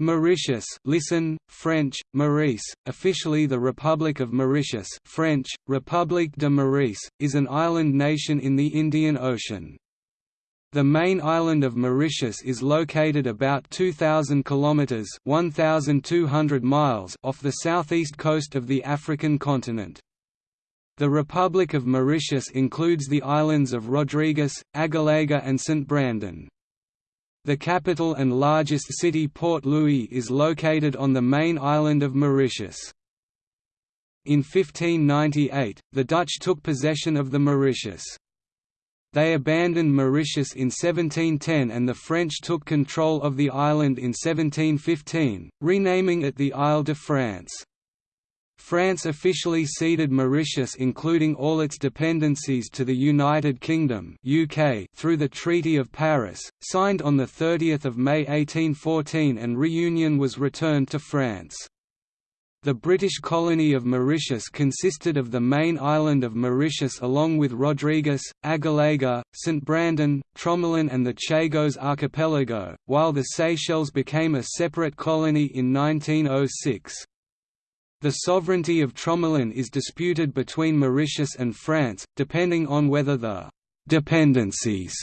Mauritius listen, French, Maurice, officially the Republic of Mauritius French, République de Maurice, is an island nation in the Indian Ocean. The main island of Mauritius is located about 2,000 kilometres 1,200 miles off the southeast coast of the African continent. The Republic of Mauritius includes the islands of Rodrigues, Agalega and St. Brandon. The capital and largest city Port Louis is located on the main island of Mauritius. In 1598, the Dutch took possession of the Mauritius. They abandoned Mauritius in 1710 and the French took control of the island in 1715, renaming it the Isle de France. France officially ceded Mauritius including all its dependencies to the United Kingdom UK through the Treaty of Paris, signed on 30 May 1814 and Réunion was returned to France. The British colony of Mauritius consisted of the main island of Mauritius along with Rodrigues, Agalega, St. Brandon, Tromelin and the Chagos archipelago, while the Seychelles became a separate colony in 1906. The sovereignty of Tromelin is disputed between Mauritius and France, depending on whether the «dependencies»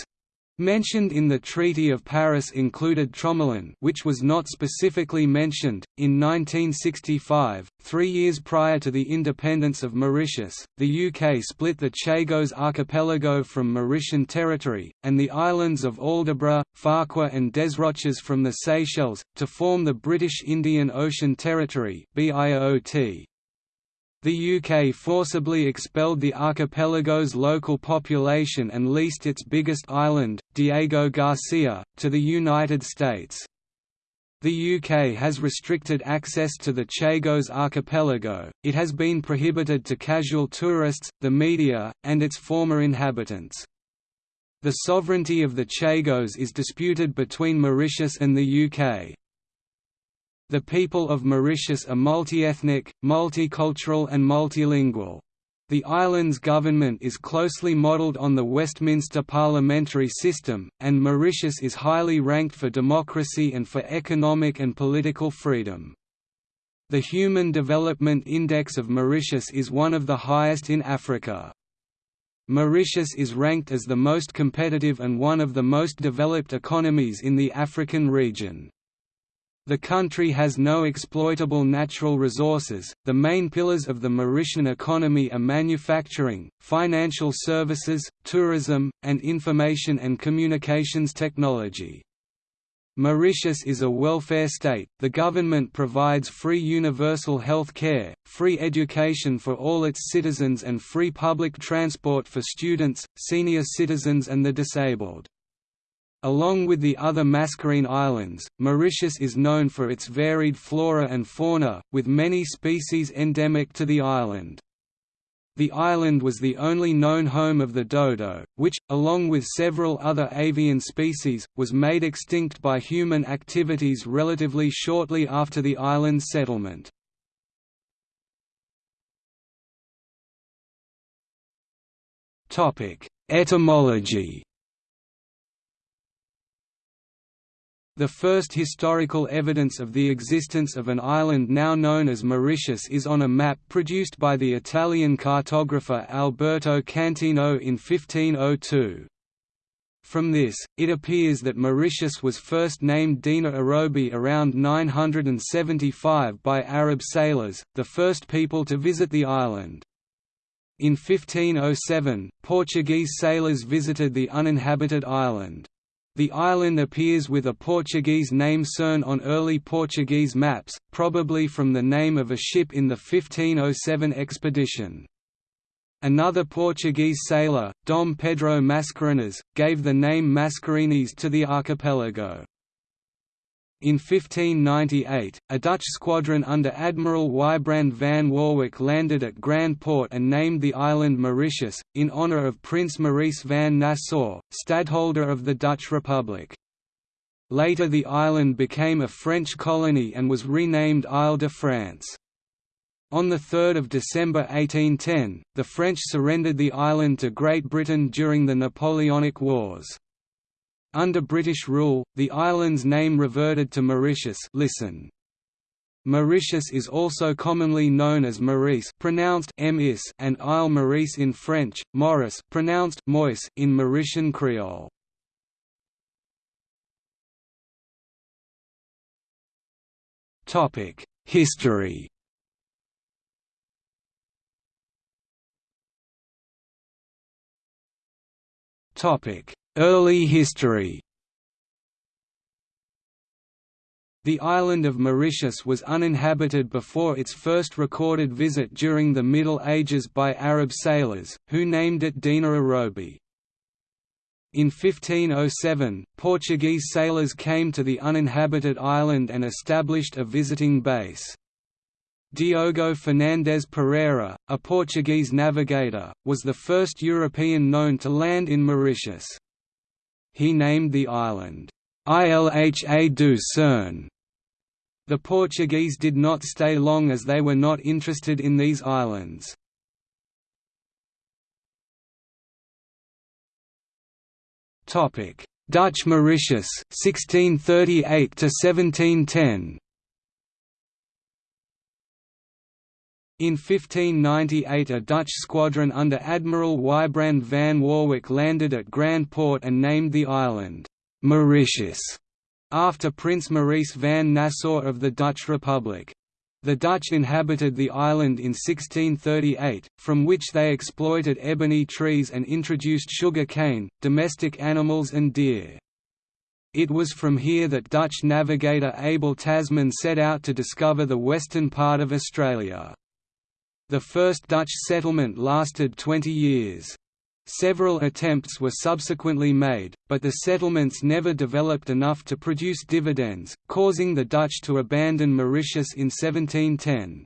mentioned in the Treaty of Paris included Tromelin which was not specifically mentioned. In 1965, three years prior to the independence of Mauritius, the UK split the Chagos archipelago from Mauritian territory, and the islands of Aldabra, Farquhar and Desroches from the Seychelles, to form the British Indian Ocean Territory BIOT. The UK forcibly expelled the archipelago's local population and leased its biggest island, Diego Garcia, to the United States. The UK has restricted access to the Chagos archipelago, it has been prohibited to casual tourists, the media, and its former inhabitants. The sovereignty of the Chagos is disputed between Mauritius and the UK. The people of Mauritius are multi-ethnic, multicultural and multilingual. The island's government is closely modelled on the Westminster parliamentary system, and Mauritius is highly ranked for democracy and for economic and political freedom. The Human Development Index of Mauritius is one of the highest in Africa. Mauritius is ranked as the most competitive and one of the most developed economies in the African region. The country has no exploitable natural resources. The main pillars of the Mauritian economy are manufacturing, financial services, tourism, and information and communications technology. Mauritius is a welfare state, the government provides free universal health care, free education for all its citizens and free public transport for students, senior citizens and the disabled. Along with the other Mascarene Islands, Mauritius is known for its varied flora and fauna, with many species endemic to the island. The island was the only known home of the dodo, which, along with several other avian species, was made extinct by human activities relatively shortly after the island's settlement. Etymology The first historical evidence of the existence of an island now known as Mauritius is on a map produced by the Italian cartographer Alberto Cantino in 1502. From this, it appears that Mauritius was first named Dina Arobi around 975 by Arab sailors, the first people to visit the island. In 1507, Portuguese sailors visited the uninhabited island. The island appears with a Portuguese name Cerne on early Portuguese maps, probably from the name of a ship in the 1507 expedition. Another Portuguese sailor, Dom Pedro Mascarenhas, gave the name Mascarenes to the archipelago. In 1598, a Dutch squadron under Admiral Wybrand van Warwick landed at Grand Port and named the island Mauritius, in honour of Prince Maurice van Nassau, stadholder of the Dutch Republic. Later the island became a French colony and was renamed Isle de France. On 3 December 1810, the French surrendered the island to Great Britain during the Napoleonic Wars. Under British rule, the island's name reverted to Mauritius listen. Mauritius is also commonly known as Maurice pronounced and Isle Maurice in French, Maurice pronounced Mois in Mauritian Creole. History Early history The island of Mauritius was uninhabited before its first recorded visit during the Middle Ages by Arab sailors, who named it Dina Arobi. In 1507, Portuguese sailors came to the uninhabited island and established a visiting base. Diogo Fernandes Pereira, a Portuguese navigator, was the first European known to land in Mauritius. He named the island, Ilha do Cerne. the Portuguese did not stay long as they were not interested in these islands. Dutch Mauritius 1638 to 1710 In 1598 a Dutch squadron under Admiral Wybrand van Warwick landed at Grand Port and named the island, Mauritius after Prince Maurice van Nassau of the Dutch Republic. The Dutch inhabited the island in 1638, from which they exploited ebony trees and introduced sugar cane, domestic animals and deer. It was from here that Dutch navigator Abel Tasman set out to discover the western part of Australia. The first Dutch settlement lasted 20 years. Several attempts were subsequently made, but the settlements never developed enough to produce dividends, causing the Dutch to abandon Mauritius in 1710.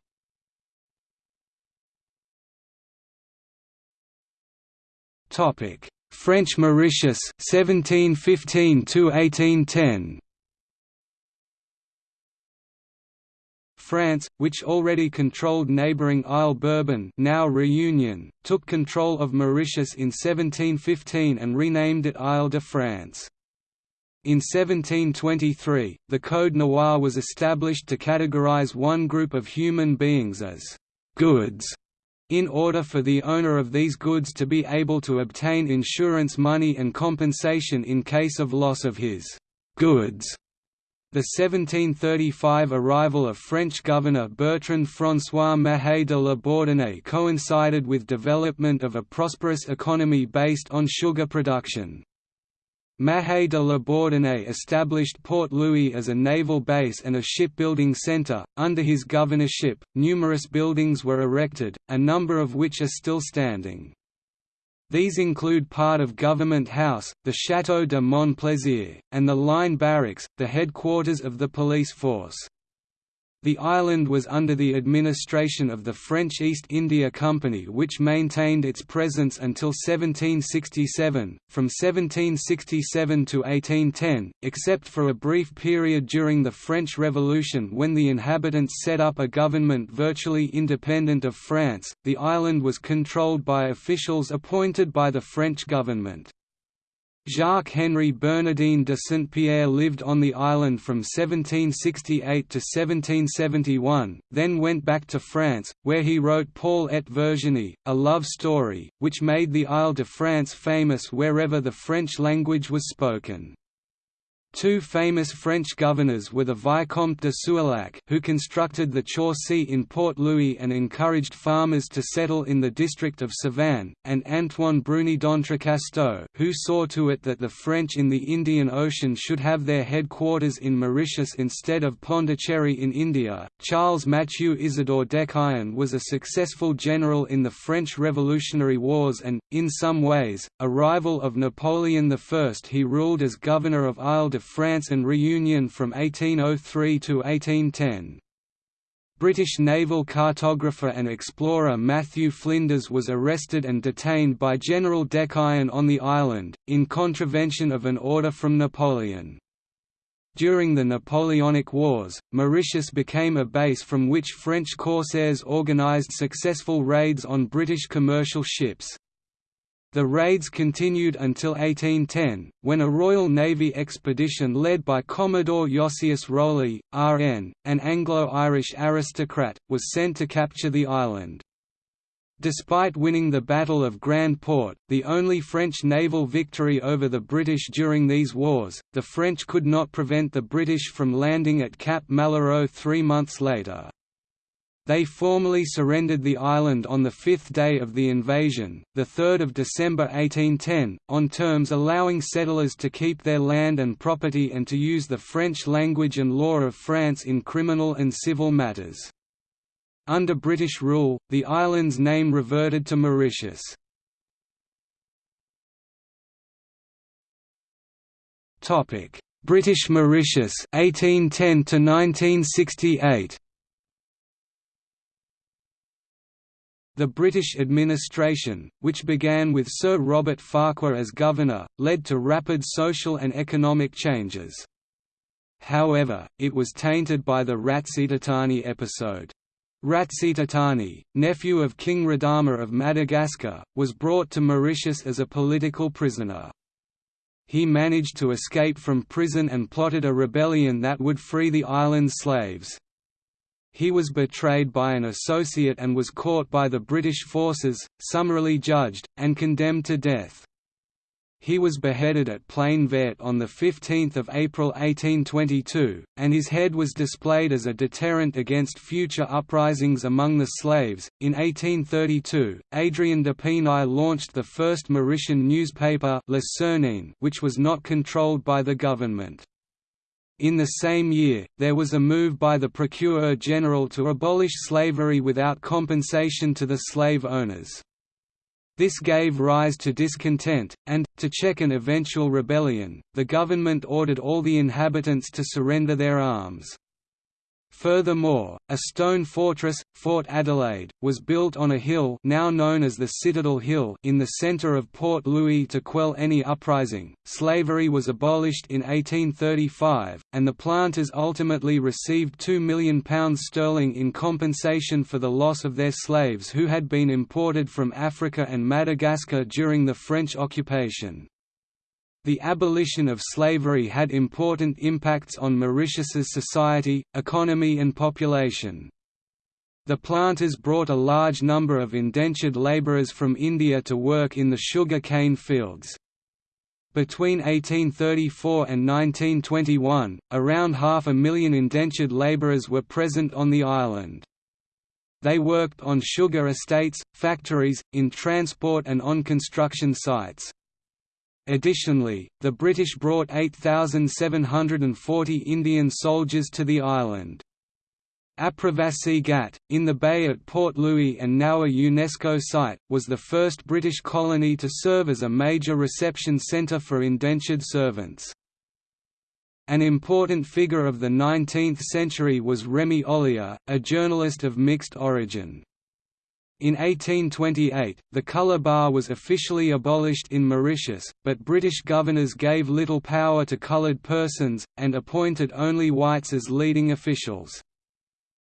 French Mauritius 1715 to 1810 France, which already controlled neighbouring Isle Bourbon now Réunion, took control of Mauritius in 1715 and renamed it Isle de France. In 1723, the Code Noir was established to categorize one group of human beings as «goods» in order for the owner of these goods to be able to obtain insurance money and compensation in case of loss of his «goods» The 1735 arrival of French governor Bertrand François Mahe de la Bourdonnais coincided with development of a prosperous economy based on sugar production. Mahe de la Bourdonnais established Port Louis as a naval base and a shipbuilding centre. Under his governorship, numerous buildings were erected, a number of which are still standing. These include part of Government House, the Château de Montplaisir, and the Line Barracks, the headquarters of the police force. The island was under the administration of the French East India Company which maintained its presence until 1767, from 1767 to 1810, except for a brief period during the French Revolution when the inhabitants set up a government virtually independent of France. The island was controlled by officials appointed by the French government. Jacques-Henri Bernardin de Saint-Pierre lived on the island from 1768 to 1771, then went back to France, where he wrote Paul et Virginie, a love story, which made the Isle de France famous wherever the French language was spoken. Two famous French governors were the Vicomte de Souillac who constructed the Chaussee in Port Louis and encouraged farmers to settle in the district of Savane, and Antoine Bruni d'Entrecasteaux who saw to it that the French in the Indian Ocean should have their headquarters in Mauritius instead of Pondicherry in India. Charles Mathieu Isidore Decaën was a successful general in the French Revolutionary Wars and, in some ways, a rival of Napoleon I. He ruled as governor of Isle de France and Réunion from 1803 to 1810. British naval cartographer and explorer Matthew Flinders was arrested and detained by General Decaën on the island, in contravention of an order from Napoleon. During the Napoleonic Wars, Mauritius became a base from which French corsairs organised successful raids on British commercial ships. The raids continued until 1810, when a Royal Navy expedition led by Commodore Josias Rowley, RN, an Anglo-Irish aristocrat, was sent to capture the island. Despite winning the Battle of Grand Port, the only French naval victory over the British during these wars, the French could not prevent the British from landing at Cap Malheureux three months later. They formally surrendered the island on the fifth day of the invasion, 3 December 1810, on terms allowing settlers to keep their land and property and to use the French language and law of France in criminal and civil matters. Under British rule, the island's name reverted to Mauritius. British Mauritius 1810 to 1968 The British administration, which began with Sir Robert Farquhar as governor, led to rapid social and economic changes. However, it was tainted by the Ratsitatane episode. Ratsitatane, nephew of King Radama of Madagascar, was brought to Mauritius as a political prisoner. He managed to escape from prison and plotted a rebellion that would free the island's slaves. He was betrayed by an associate and was caught by the British forces, summarily judged, and condemned to death. He was beheaded at Plaine Verte on 15 April 1822, and his head was displayed as a deterrent against future uprisings among the slaves. In 1832, Adrien d'Épinay launched the first Mauritian newspaper Le Cernéen, which was not controlled by the government. In the same year, there was a move by the Procureur General to abolish slavery without compensation to the slave owners. This gave rise to discontent, and, to check an eventual rebellion, the government ordered all the inhabitants to surrender their arms. Furthermore, a stone fortress, Fort Adelaide, was built on a hill now known as the Citadel Hill in the centre of Port Louis to quell any uprising. Slavery was abolished in 1835, and the planters ultimately received £2 million sterling in compensation for the loss of their slaves who had been imported from Africa and Madagascar during the French occupation. The abolition of slavery had important impacts on Mauritius's society, economy and population. The planters brought a large number of indentured labourers from India to work in the sugar cane fields. Between 1834 and 1921, around half a million indentured labourers were present on the island. They worked on sugar estates, factories, in transport and on construction sites. Additionally, the British brought 8,740 Indian soldiers to the island. Apravasi Ghat, in the bay at Port Louis and now a UNESCO site, was the first British colony to serve as a major reception centre for indentured servants. An important figure of the 19th century was Remy Ollier, a journalist of mixed origin. In 1828, the colour bar was officially abolished in Mauritius, but British governors gave little power to coloured persons, and appointed only whites as leading officials.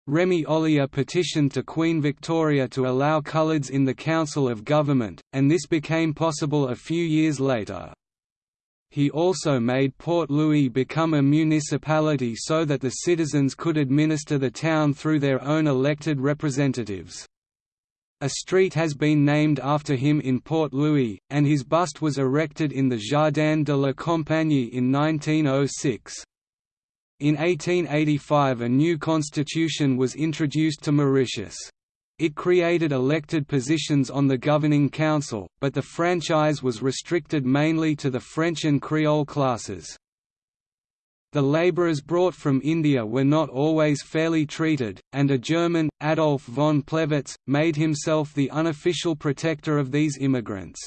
Remy Ollier petitioned to Queen Victoria to allow coloureds in the Council of Government, and this became possible a few years later. He also made Port Louis become a municipality so that the citizens could administer the town through their own elected representatives. A street has been named after him in Port Louis, and his bust was erected in the Jardin de la Compagnie in 1906. In 1885 a new constitution was introduced to Mauritius. It created elected positions on the governing council, but the franchise was restricted mainly to the French and Creole classes. The labourers brought from India were not always fairly treated, and a German, Adolf von Plewitz, made himself the unofficial protector of these immigrants.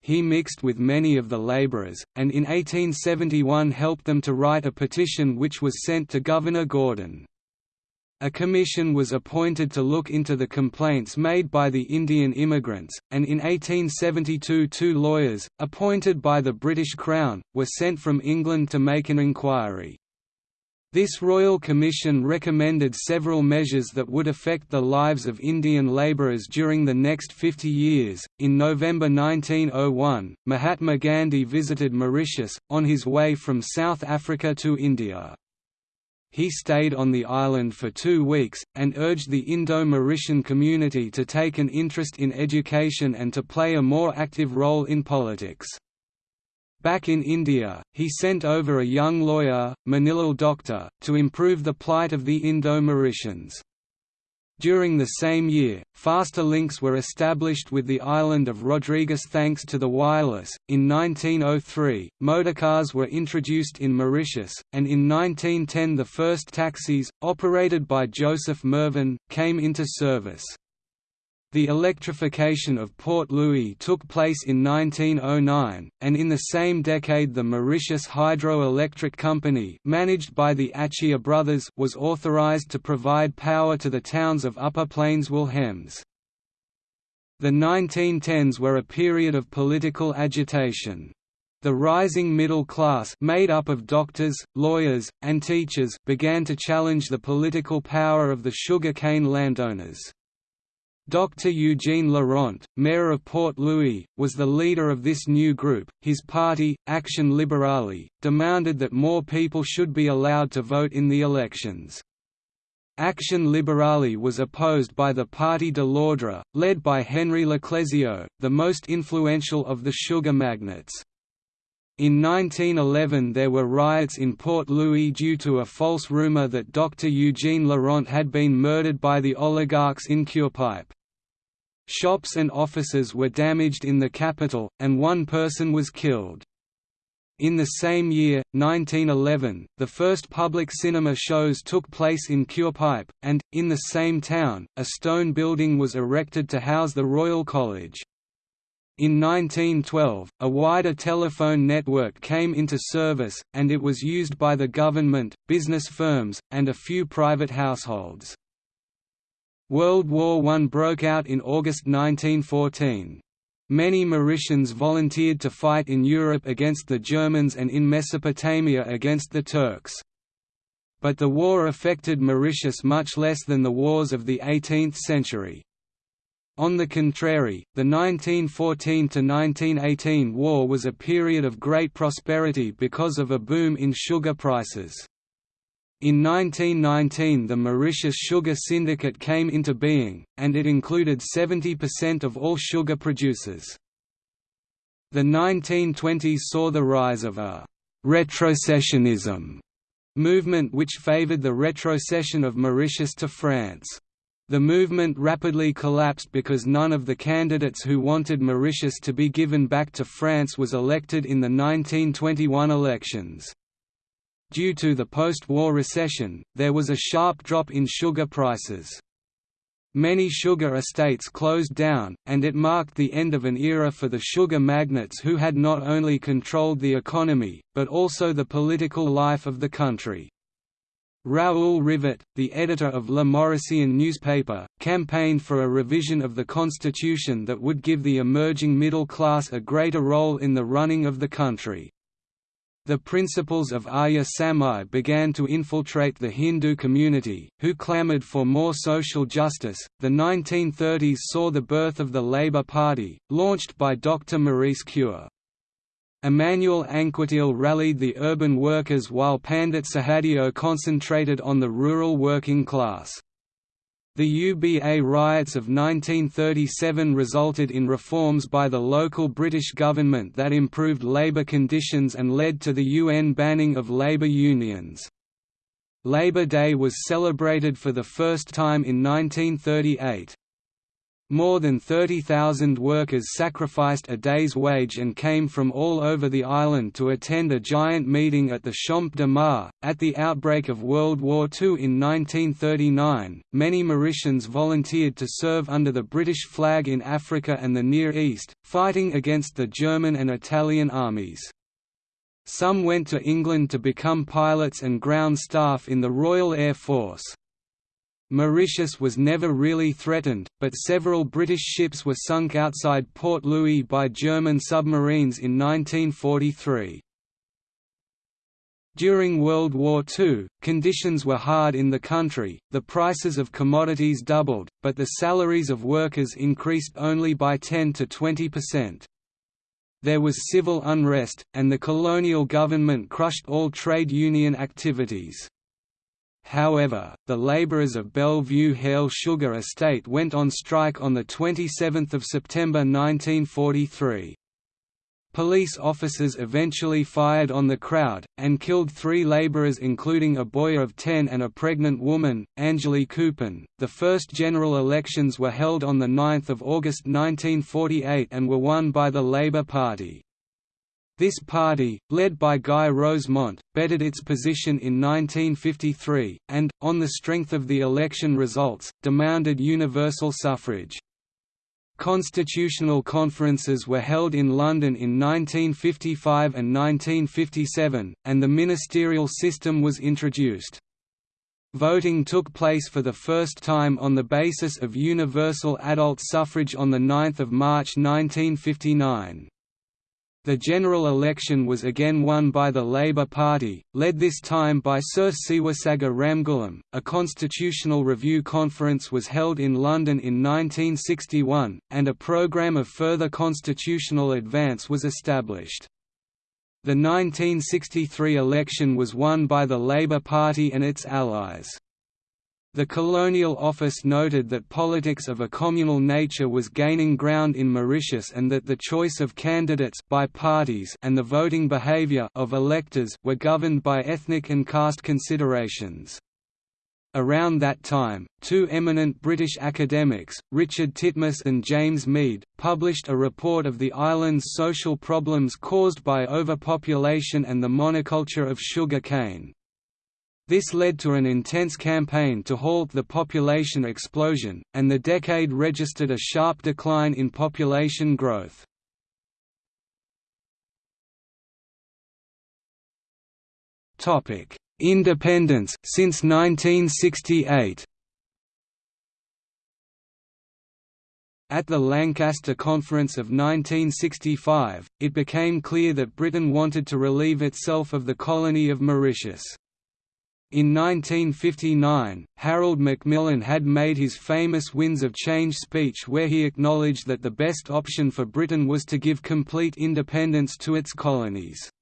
He mixed with many of the labourers, and in 1871 helped them to write a petition which was sent to Governor Gordon. A commission was appointed to look into the complaints made by the Indian immigrants, and in 1872 two lawyers, appointed by the British Crown, were sent from England to make an inquiry. This Royal Commission recommended several measures that would affect the lives of Indian labourers during the next 50 years. In November 1901, Mahatma Gandhi visited Mauritius, on his way from South Africa to India. He stayed on the island for two weeks, and urged the Indo-Mauritian community to take an interest in education and to play a more active role in politics. Back in India, he sent over a young lawyer, Manilal Doctor, to improve the plight of the Indo-Mauritians. During the same year, faster links were established with the island of Rodrigues thanks to the wireless. In 1903, motorcars were introduced in Mauritius, and in 1910 the first taxis, operated by Joseph Merven, came into service. The electrification of Port Louis took place in 1909, and in the same decade the Mauritius Hydro-Electric Company managed by the Atchia brothers was authorized to provide power to the towns of Upper Plaines Wilhems. The 1910s were a period of political agitation. The rising middle class made up of doctors, lawyers, and teachers began to challenge the political power of the sugar cane landowners. Dr. Eugene Laurent, mayor of Port Louis, was the leader of this new group. His party, Action Libérale, demanded that more people should be allowed to vote in the elections. Action Libérale was opposed by the Parti de l'Ordre, led by Henri Leclézio, the most influential of the sugar magnates. In 1911 there were riots in Port Louis due to a false rumor that Dr. Eugene Laurent had been murdered by the oligarchs in Curepipe. Shops and offices were damaged in the capital, and one person was killed. In the same year, 1911, the first public cinema shows took place in Curepipe, and, in the same town, a stone building was erected to house the Royal College. In 1912, a wider telephone network came into service, and it was used by the government, business firms, and a few private households. World War I broke out in August 1914. Many Mauritians volunteered to fight in Europe against the Germans and in Mesopotamia against the Turks. But the war affected Mauritius much less than the wars of the 18th century. On the contrary, the 1914–1918 war was a period of great prosperity because of a boom in sugar prices. In 1919 the Mauritius Sugar Syndicate came into being, and it included 70% of all sugar producers. The 1920s saw the rise of a «retrocessionism» movement which favoured the retrocession of Mauritius to France. The movement rapidly collapsed because none of the candidates who wanted Mauritius to be given back to France was elected in the 1921 elections. Due to the post-war recession, there was a sharp drop in sugar prices. Many sugar estates closed down, and it marked the end of an era for the sugar magnates who had not only controlled the economy, but also the political life of the country. Raoul Rivet, the editor of Le Mauricien newspaper, campaigned for a revision of the constitution that would give the emerging middle class a greater role in the running of the country. The principles of Arya Samaj began to infiltrate the Hindu community, who clamored for more social justice. The 1930s saw the birth of the Labour Party, launched by Dr. Maurice Cure. Emmanuel Anquetil rallied the urban workers while Pandit Suhadeo concentrated on the rural working class. The UBA riots of 1937 resulted in reforms by the local British government that improved labour conditions and led to the UN banning of labour unions. Labour Day was celebrated for the first time in 1938. More than 30,000 workers sacrificed a day's wage and came from all over the island to attend a giant meeting at the Champ de Mars. At the outbreak of World War II in 1939, many Mauritians volunteered to serve under the British flag in Africa and the Near East, fighting against the German and Italian armies. Some went to England to become pilots and ground staff in the Royal Air Force. Mauritius was never really threatened, but several British ships were sunk outside Port Louis by German submarines in 1943. During World War II, conditions were hard in the country, the prices of commodities doubled, but the salaries of workers increased only by 10 to 20 percent. There was civil unrest, and the colonial government crushed all trade union activities. However, the labourers of Bellevue Harel Sugar Estate went on strike on 27 September 1943. Police officers eventually fired on the crowd, and killed three laborers including a boy of 10 and a pregnant woman, Anjalay Coopen. The first general elections were held on 9 August 1948 and were won by the Labour Party. This party, led by Guy Rozemont, bettered its position in 1953, and, on the strength of the election results, demanded universal suffrage. Constitutional conferences were held in London in 1955 and 1957, and the ministerial system was introduced. Voting took place for the first time on the basis of universal adult suffrage on 9 March 1959. The general election was again won by the Labour Party, led this time by Sir Seewoosagur Ramgoolam. A constitutional review conference was held in London in 1961, and a programme of further constitutional advance was established. The 1963 election was won by the Labour Party and its allies. The Colonial Office noted that politics of a communal nature was gaining ground in Mauritius and that the choice of candidates by parties and the voting behaviour of electors were governed by ethnic and caste considerations. Around that time, two eminent British academics, Richard Titmuss and James Meade, published a report of the island's social problems caused by overpopulation and the monoculture of sugar cane. This led to an intense campaign to halt the population explosion, and the decade registered a sharp decline in population growth. Independence since 1968 At the Lancaster Conference of 1965, it became clear that Britain wanted to relieve itself of the colony of Mauritius. In 1959, Harold Macmillan had made his famous Winds of Change speech where he acknowledged that the best option for Britain was to give complete independence to its colonies.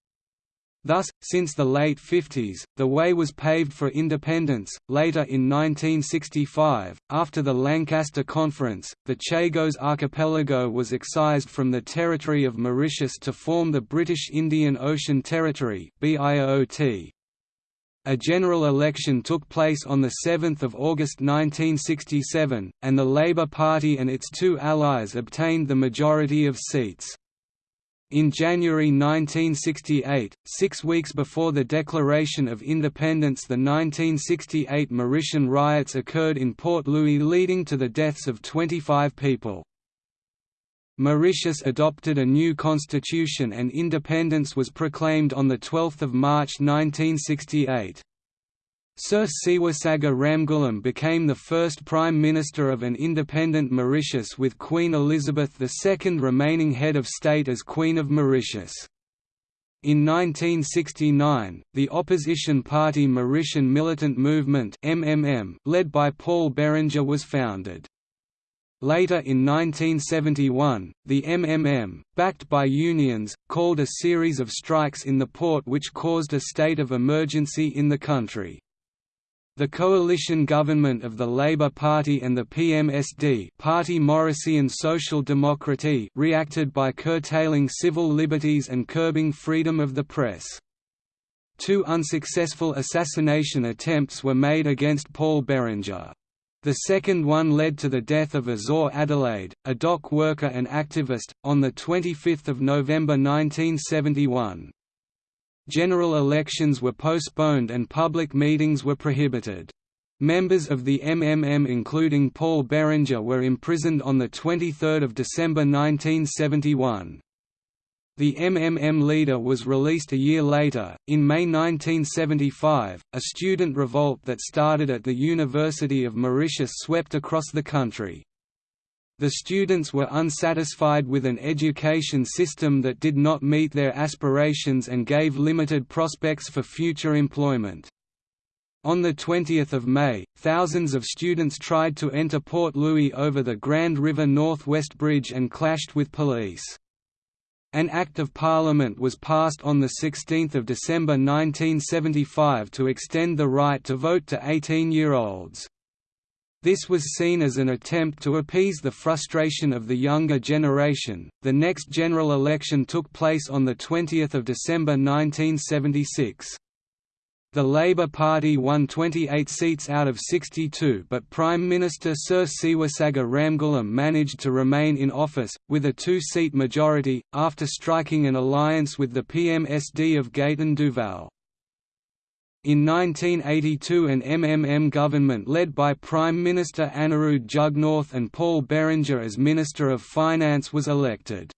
Thus, since the late 50s, the way was paved for independence. Later in 1965, after the Lancaster Conference, the Chagos Archipelago was excised from the territory of Mauritius to form the British Indian Ocean Territory (BIOT). A general election took place on 7 August 1967, and the Labour Party and its two allies obtained the majority of seats. In January 1968, six weeks before the Declaration of Independence the 1968 Mauritian riots occurred in Port Louis leading to the deaths of 25 people. Mauritius adopted a new constitution and independence was proclaimed on 12 March 1968. Sir Seewoosagur Ramgoolam became the first Prime Minister of an independent Mauritius with Queen Elizabeth II remaining head of state as Queen of Mauritius. In 1969, the opposition party Mauritian Militant Movement MMM, led by Paul Berenger was founded. Later in 1971, the MMM, backed by unions, called a series of strikes in the port which caused a state of emergency in the country. The coalition government of the Labour Party and the PMSD Party Mauricien Social Démocratie reacted by curtailing civil liberties and curbing freedom of the press. Two unsuccessful assassination attempts were made against Paul Berenger. The second one led to the death of Azor Adelaide, a dock worker and activist, on 25 November 1971. General elections were postponed and public meetings were prohibited. Members of the MMM including Paul Berenger were imprisoned on 23 December 1971. The MMM leader was released a year later. In May 1975, a student revolt that started at the University of Mauritius swept across the country. the students were unsatisfied with an education system that did not meet their aspirations and gave limited prospects for future employment. On 20 May, thousands of students tried to enter Port Louis over the Grand River Northwest Bridge and clashed with police. An Act of Parliament was passed on 16 December 1975 to extend the right to vote to 18-year-olds. This was seen as an attempt to appease the frustration of the younger generation. The next general election took place on the 20th of December 1976. The Labour Party won 28 seats out of 62 but Prime Minister Sir Seewoosagur Ramgoolam managed to remain in office, with a two-seat majority, after striking an alliance with the PMSD of Gaëtan Duval. In 1982 an MMM government led by Prime Minister Anerood Jugnauth and Paul Berenger as Minister of Finance was elected.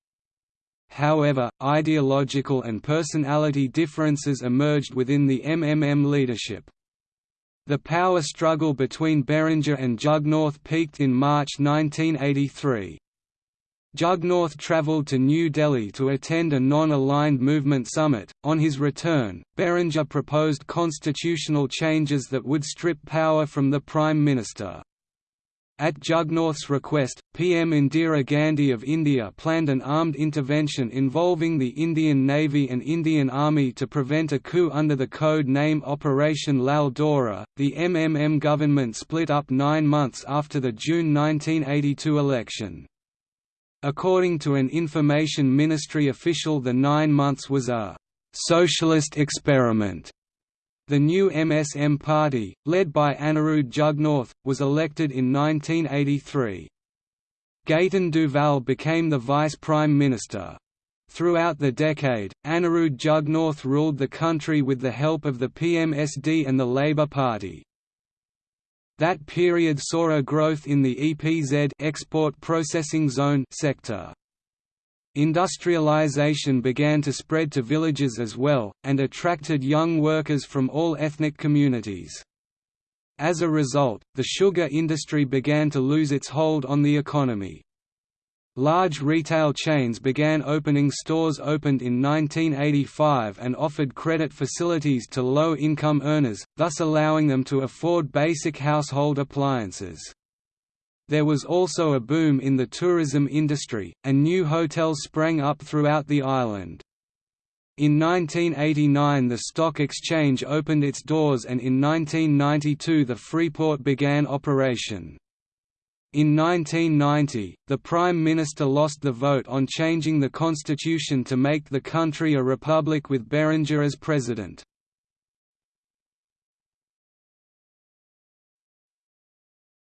However, ideological and personality differences emerged within the MMM leadership. The power struggle between Berenger and Jugnauth peaked in March 1983. Jugnauth travelled to New Delhi to attend a non-aligned movement summit. On his return, Berenger proposed constitutional changes that would strip power from the Prime Minister. At Jugnauth's request, PM Indira Gandhi of India planned an armed intervention involving the Indian Navy and Indian Army to prevent a coup under the code name Operation Lal Dora. The MMM government split up nine months after the June 1982 election. According to an Information Ministry official the nine months was a «socialist experiment» The new MSM party, led by Anerood Jugnauth, was elected in 1983. Gaëtan Duval became the vice prime minister. Throughout the decade, Anerood Jugnauth ruled the country with the help of the PMSD and the Labour Party. That period saw a growth in the EPZ export processing zone sector. Industrialization began to spread to villages as well, and attracted young workers from all ethnic communities. As a result, the sugar industry began to lose its hold on the economy. Large retail chains began opening stores opened in 1985 and offered credit facilities to low-income earners, thus allowing them to afford basic household appliances. There was also a boom in the tourism industry, and new hotels sprang up throughout the island. In 1989 the stock exchange opened its doors and in 1992 the Freeport began operation. In 1990, the Prime Minister lost the vote on changing the constitution to make the country a republic with Berenger as president.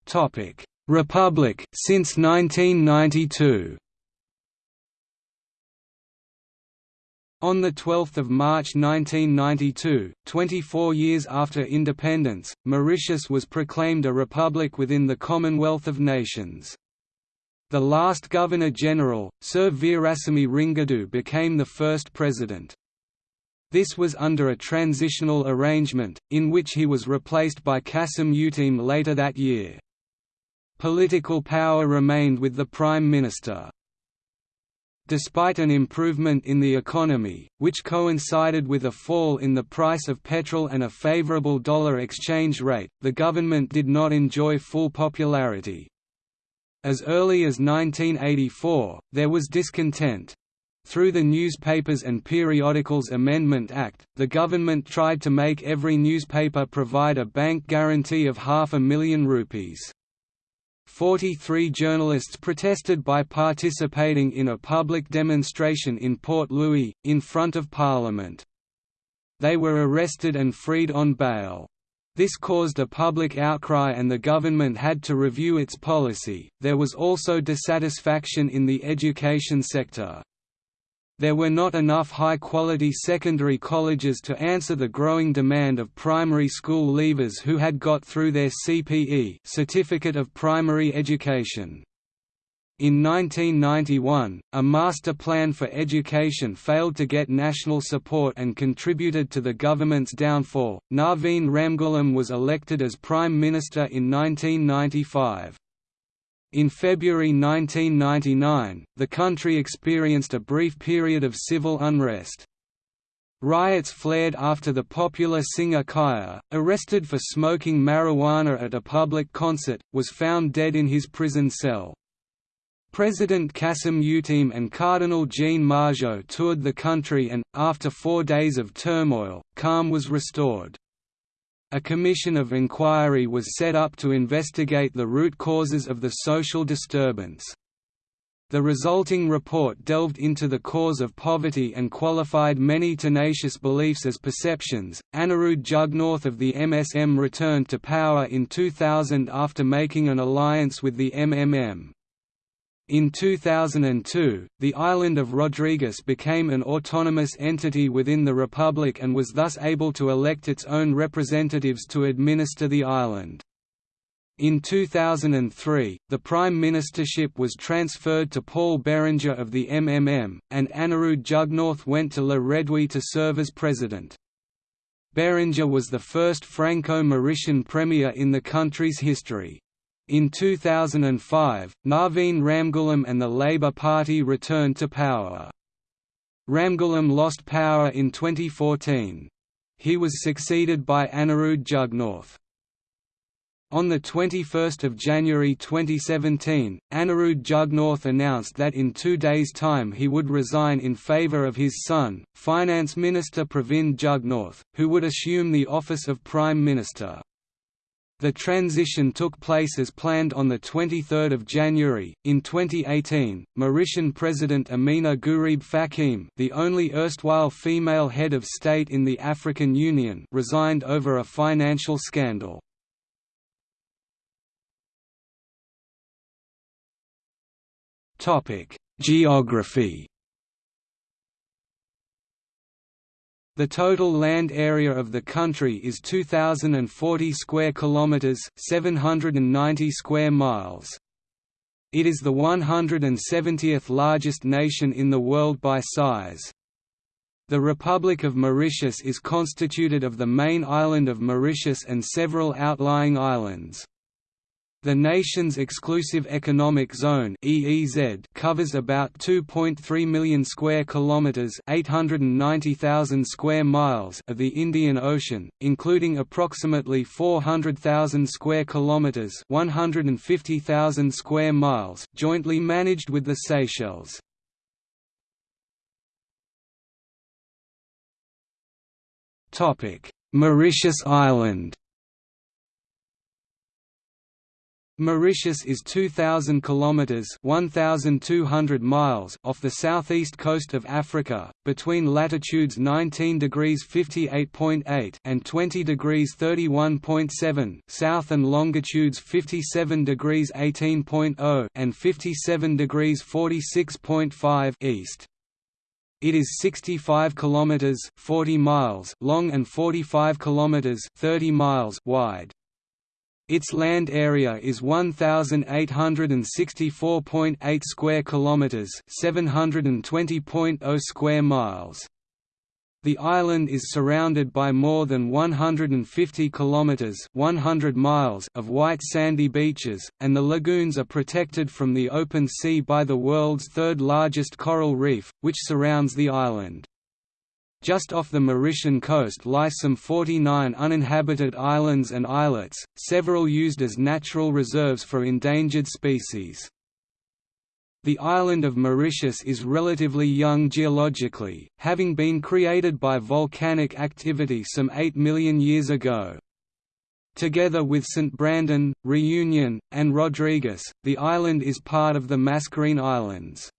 Topic: Republic since 1992. On 12 March 1992, 24 years after independence, Mauritius was proclaimed a republic within the Commonwealth of Nations. The last Governor-General, Sir Veerasamy Ringadoo became the first president. This was under a transitional arrangement, in which he was replaced by Cassam Uteem later that year. Political power remained with the Prime Minister. Despite an improvement in the economy, which coincided with a fall in the price of petrol and a favorable dollar exchange rate, the government did not enjoy full popularity. As early as 1984, there was discontent. Through the Newspapers and Periodicals Amendment Act, the government tried to make every newspaper provide a bank guarantee of half a million rupees. 43 journalists protested by participating in a public demonstration in Port Louis, in front of Parliament. They were arrested and freed on bail. This caused a public outcry and the government had to review its policy. There was also dissatisfaction in the education sector. There were not enough high-quality secondary colleges to answer the growing demand of primary school leavers who had got through their CPE Certificate of Primary Education. In 1991, a master plan for education failed to get national support and contributed to the government's downfall. Navin Ramgoolam was elected as Prime Minister in 1995. In February 1999, the country experienced a brief period of civil unrest. Riots flared after the popular singer Kaya, arrested for smoking marijuana at a public concert, was found dead in his prison cell. President Cassam Uteem and Cardinal Jean Margeot toured the country and, after four days of turmoil, calm was restored. A commission of inquiry was set up to investigate the root causes of the social disturbance. The resulting report delved into the cause of poverty and qualified many tenacious beliefs as perceptions. Anerood Jugnauth of the MSM returned to power in 2000 after making an alliance with the MMM. In 2002, the island of Rodrigues became an autonomous entity within the Republic and was thus able to elect its own representatives to administer the island. In 2003, the prime ministership was transferred to Paul Berenger of the MMM, and Anerood Jugnauth went to Le Réduit to serve as president. Berenger was the first Franco-Mauritian premier in the country's history. In 2005, Navin Ramgoolam and the Labour Party returned to power. Ramgoolam lost power in 2014. He was succeeded by Anerood Jugnauth. On 21 January 2017, Anerood Jugnauth announced that in two days' time he would resign in favour of his son, Finance Minister Pravind Jugnauth, who would assume the office of Prime Minister. The transition took place as planned on 23 January. In 2018, Mauritian President Ameenah Gurib Fakim, the only erstwhile female head of state in the African Union, resigned over a financial scandal. Geography The total land area of the country is 2040 square kilometers, 790 square miles. It is the 170th largest nation in the world by size. The Republic of Mauritius is constituted of the main island of Mauritius and several outlying islands. The nation's exclusive economic zone (EEZ) covers about 2.3 million square kilometers (890,000 square miles) of the Indian Ocean, including approximately 400,000 square kilometers (150,000 square miles) jointly managed with the Seychelles. Topic: Mauritius Island Mauritius is 2000 kilometers (1200 miles) off the southeast coast of Africa, between latitudes 19 degrees 58.8 and 20 degrees 31.7 south and longitudes 57 degrees 18.0 and 57 degrees 46.5 east. It is 65 kilometers (40 miles) long and 45 kilometers (30 miles) wide. Its land area is 1864.8 square kilometers, 720.0 square miles. The island is surrounded by more than 150 kilometers, 100 miles of white sandy beaches, and the lagoons are protected from the open sea by the world's third largest coral reef, which surrounds the island. Just off the Mauritian coast lie some 49 uninhabited islands and islets, several used as natural reserves for endangered species. The island of Mauritius is relatively young geologically, having been created by volcanic activity some 8 million years ago. Together with St. Brandon, Reunion, and Rodrigues, the island is part of the Mascarene Islands.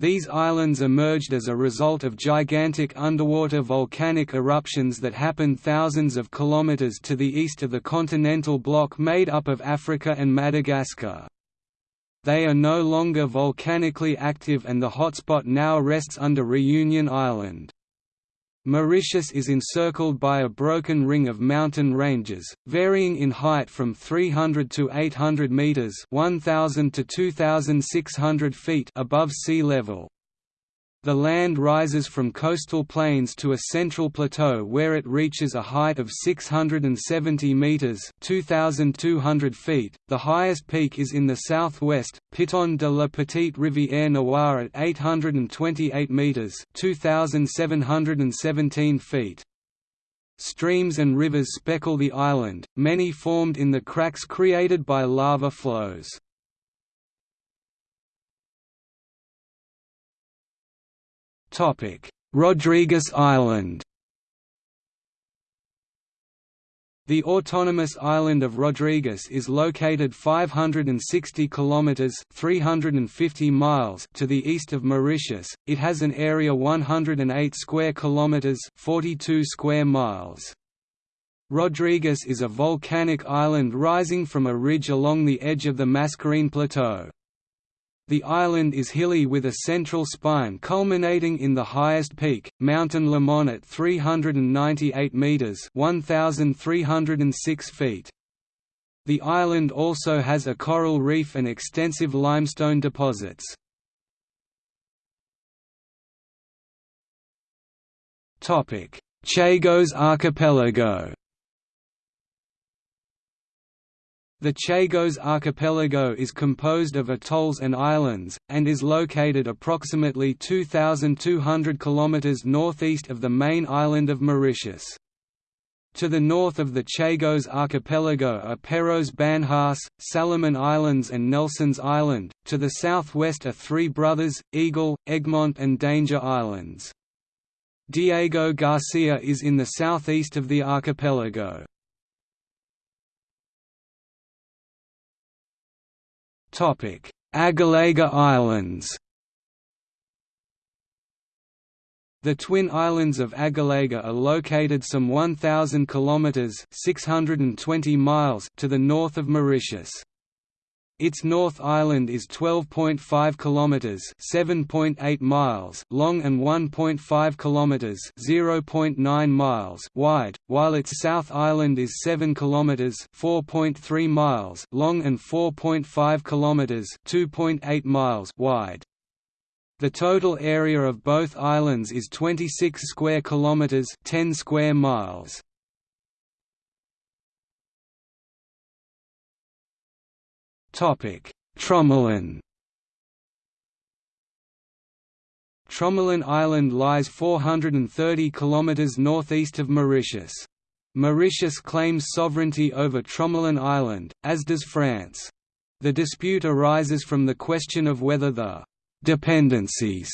These islands emerged as a result of gigantic underwater volcanic eruptions that happened thousands of kilometers to the east of the continental block made up of Africa and Madagascar. They are no longer volcanically active and the hotspot now rests under Reunion Island. Mauritius is encircled by a broken ring of mountain ranges, varying in height from 300 to 800 meters (1000 to 2600 feet) above sea level. The land rises from coastal plains to a central plateau where it reaches a height of 670 metres 2,200 feet. The highest peak is in the southwest, Piton de la Petite Rivière Noire at 828 metres 2,717 feet. Streams and rivers speckle the island, many formed in the cracks created by lava flows. Rodrigues Island The autonomous island of Rodrigues is located 560 kilometers (350 miles) to the east of Mauritius. It has an area 108 square kilometers (42 square miles). Rodrigues is a volcanic island rising from a ridge along the edge of the Mascarene Plateau. The island is hilly with a central spine culminating in the highest peak, Mont Limon at 398 metres 1,306 feet. The island also has a coral reef and extensive limestone deposits. Chagos archipelago The Chagos archipelago is composed of atolls and islands, and is located approximately 2,200 km northeast of the main island of Mauritius. To the north of the Chagos archipelago are Peros Banhos, Salomon Islands and Nelson's Island, to the southwest are Three Brothers, Eagle, Egmont and Danger Islands. Diego Garcia is in the southeast of the archipelago. Agalega Islands The twin islands of Agalega are located some 1000 kilometers (620 miles) to the north of Mauritius. Its North Island is 12.5 kilometers, 7.8 miles long and 1.5 kilometers, 0.9 miles wide, while its South Island is 7 kilometers, 4.3 miles long and 4.5 kilometers, 2.8 miles wide. The total area of both islands is 26 square kilometers, 10 square miles. Tromelin Tromelin Island lies 430 km northeast of Mauritius. Mauritius claims sovereignty over Tromelin Island, as does France. The dispute arises from the question of whether the «dependencies»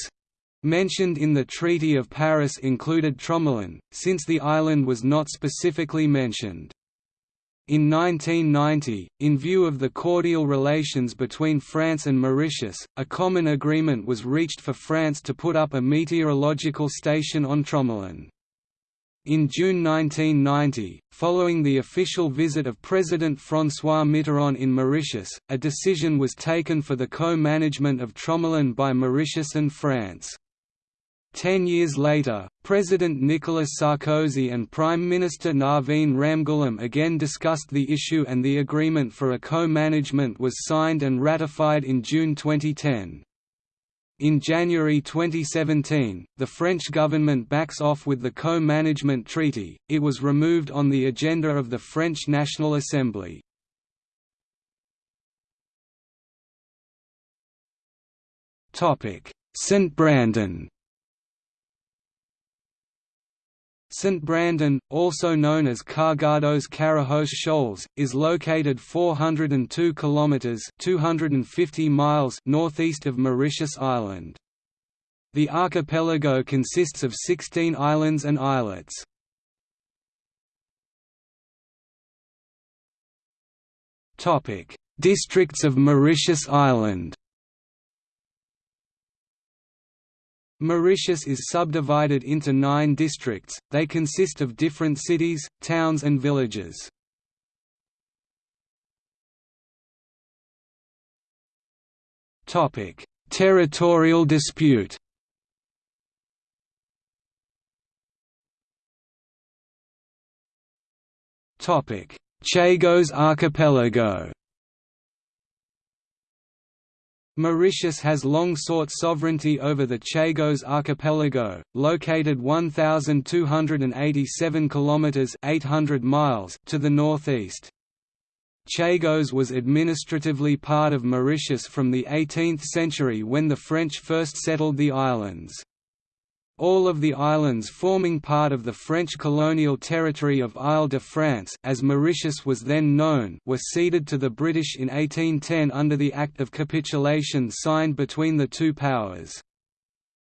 mentioned in the Treaty of Paris included Tromelin, since the island was not specifically mentioned. In 1990, in view of the cordial relations between France and Mauritius, a common agreement was reached for France to put up a meteorological station on Tromelin. In June 1990, following the official visit of President François Mitterrand in Mauritius, a decision was taken for the co-management of Tromelin by Mauritius and France. Ten years later, President Nicolas Sarkozy and Prime Minister Navin Ramgoolam again discussed the issue and the agreement for a co-management was signed and ratified in June 2010. In January 2017, the French government backs off with the co-management treaty, it was removed on the agenda of the French National Assembly. St. Brandon St. Brandon, also known as Cargados Carajos Shoals, is located 402 kilometers (250 miles) northeast of Mauritius Island. The archipelago consists of 16 islands and islets. Topic: Districts of Mauritius Island. Mauritius is subdivided into nine districts, they consist of different cities, towns and villages. Territorial dispute. Chagos archipelago Mauritius has long sought sovereignty over the Chagos archipelago, located 1287 kilometers (800 miles) to the northeast. Chagos was administratively part of Mauritius from the 18th century when the French first settled the islands. All of the islands forming part of the French colonial territory of Île-de-France as Mauritius was then known were ceded to the British in 1810 under the Act of Capitulation signed between the two powers.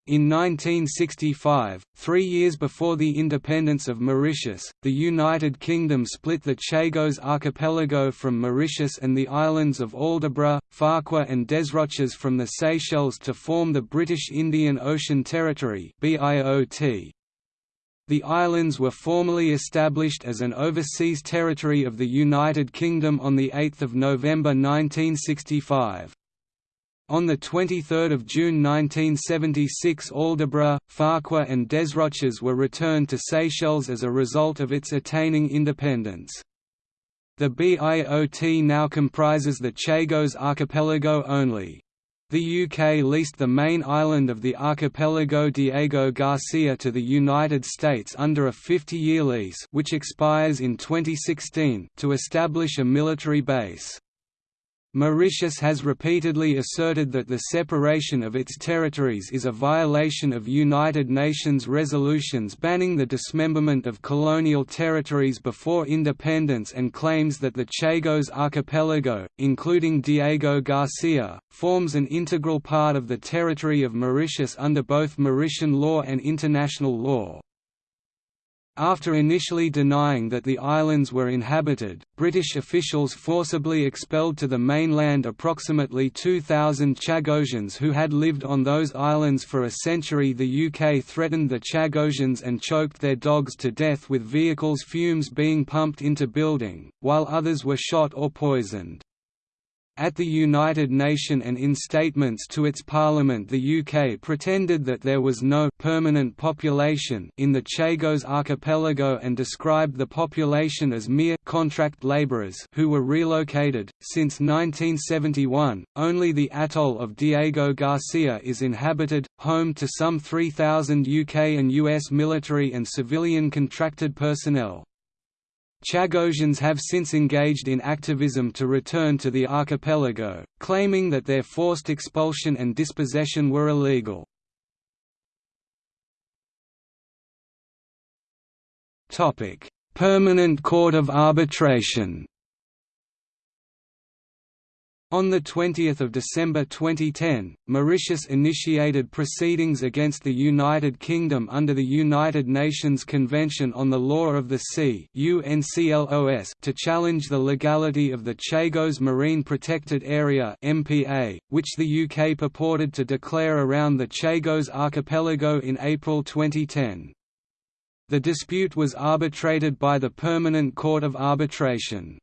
In 1965, three years before the independence of Mauritius, the United Kingdom split the Chagos archipelago from Mauritius and the islands of Aldabra, Farquhar and Desroches from the Seychelles to form the British Indian Ocean Territory The islands were formally established as an overseas territory of the United Kingdom on 8 November 1965. On 23 June 1976 Aldabra, Farquhar and Desroches were returned to Seychelles as a result of its attaining independence. The BIOT now comprises the Chagos archipelago only. The UK leased the main island of the archipelago Diego Garcia to the United States under a 50-year lease which expires in 2016 to establish a military base. Mauritius has repeatedly asserted that the separation of its territories is a violation of United Nations resolutions banning the dismemberment of colonial territories before independence and claims that the Chagos archipelago, including Diego Garcia, forms an integral part of the territory of Mauritius under both Mauritian law and international law. After initially denying that the islands were inhabited, British officials forcibly expelled to the mainland approximately 2,000 Chagosians who had lived on those islands for a century. The UK threatened the Chagosians and choked their dogs to death with vehicles' fumes being pumped into building, while others were shot or poisoned. At the United Nations and in statements to its parliament the UK pretended that there was no permanent population in the Chagos archipelago and described the population as mere contract labourers who were relocated. Since 1971, only the atoll of Diego Garcia is inhabited, home to some 3,000 UK and US military and civilian contracted personnel. Chagosians have since engaged in activism to return to the archipelago, claiming that their forced expulsion and dispossession were illegal. Permanent Court of Arbitration on 20 December 2010, Mauritius initiated proceedings against the United Kingdom under the United Nations Convention on the Law of the Sea to challenge the legality of the Chagos Marine Protected Area MPA, which the UK purported to declare around the Chagos archipelago in April 2010. The dispute was arbitrated by the Permanent Court of Arbitration.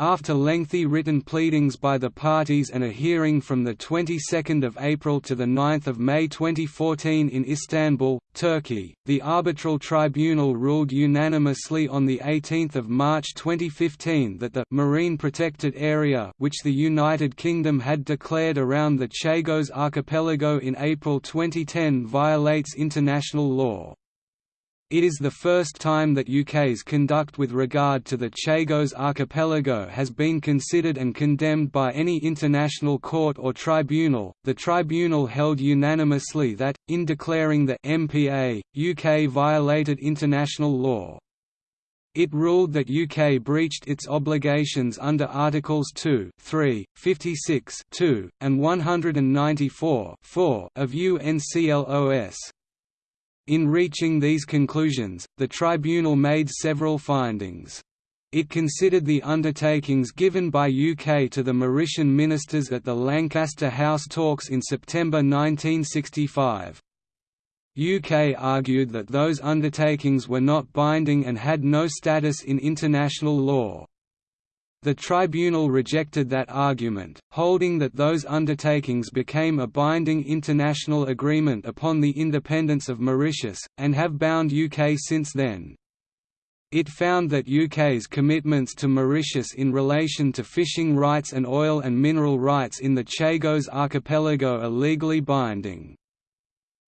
After lengthy written pleadings by the parties and a hearing from the 22nd of April to the 9th of May 2014 in Istanbul, Turkey, the arbitral tribunal ruled unanimously on the 18th of March 2015 that the marine protected area which the United Kingdom had declared around the Chagos archipelago in April 2010 violates international law. It is the first time that UK's conduct with regard to the Chagos archipelago has been considered and condemned by any international court or tribunal. The tribunal held unanimously that, in declaring the MPA, UK violated international law. It ruled that UK breached its obligations under Articles 2, 3, 56 2, and 194 4 of UNCLOS. In reaching these conclusions, the tribunal made several findings. It considered the undertakings given by UK to the Mauritian ministers at the Lancaster House talks in September 1965. UK argued that those undertakings were not binding and had no status in international law. The tribunal rejected that argument, holding that those undertakings became a binding international agreement upon the independence of Mauritius, and have bound UK since then. It found that UK's commitments to Mauritius in relation to fishing rights and oil and mineral rights in the Chagos archipelago are legally binding.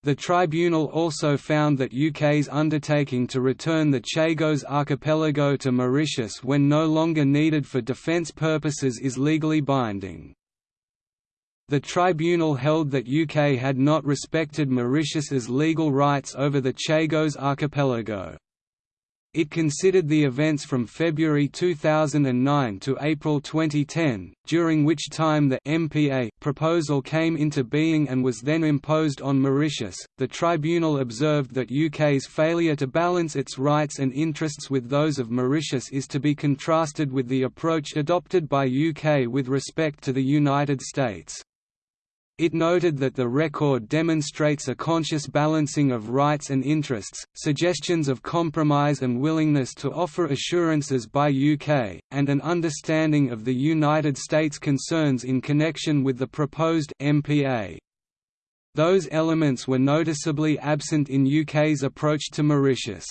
The tribunal also found that UK's undertaking to return the Chagos archipelago to Mauritius when no longer needed for defence purposes is legally binding. The tribunal held that UK had not respected Mauritius's legal rights over the Chagos archipelago. It considered the events from February 2009 to April 2010, during which time the MPA proposal came into being and was then imposed on Mauritius. The tribunal observed that UK's failure to balance its rights and interests with those of Mauritius is to be contrasted with the approach adopted by UK with respect to the United States. It noted that the record demonstrates a conscious balancing of rights and interests, suggestions of compromise and willingness to offer assurances by UK, and an understanding of the United States' concerns in connection with the proposed MPA. Those elements were noticeably absent in UK's approach to Mauritius.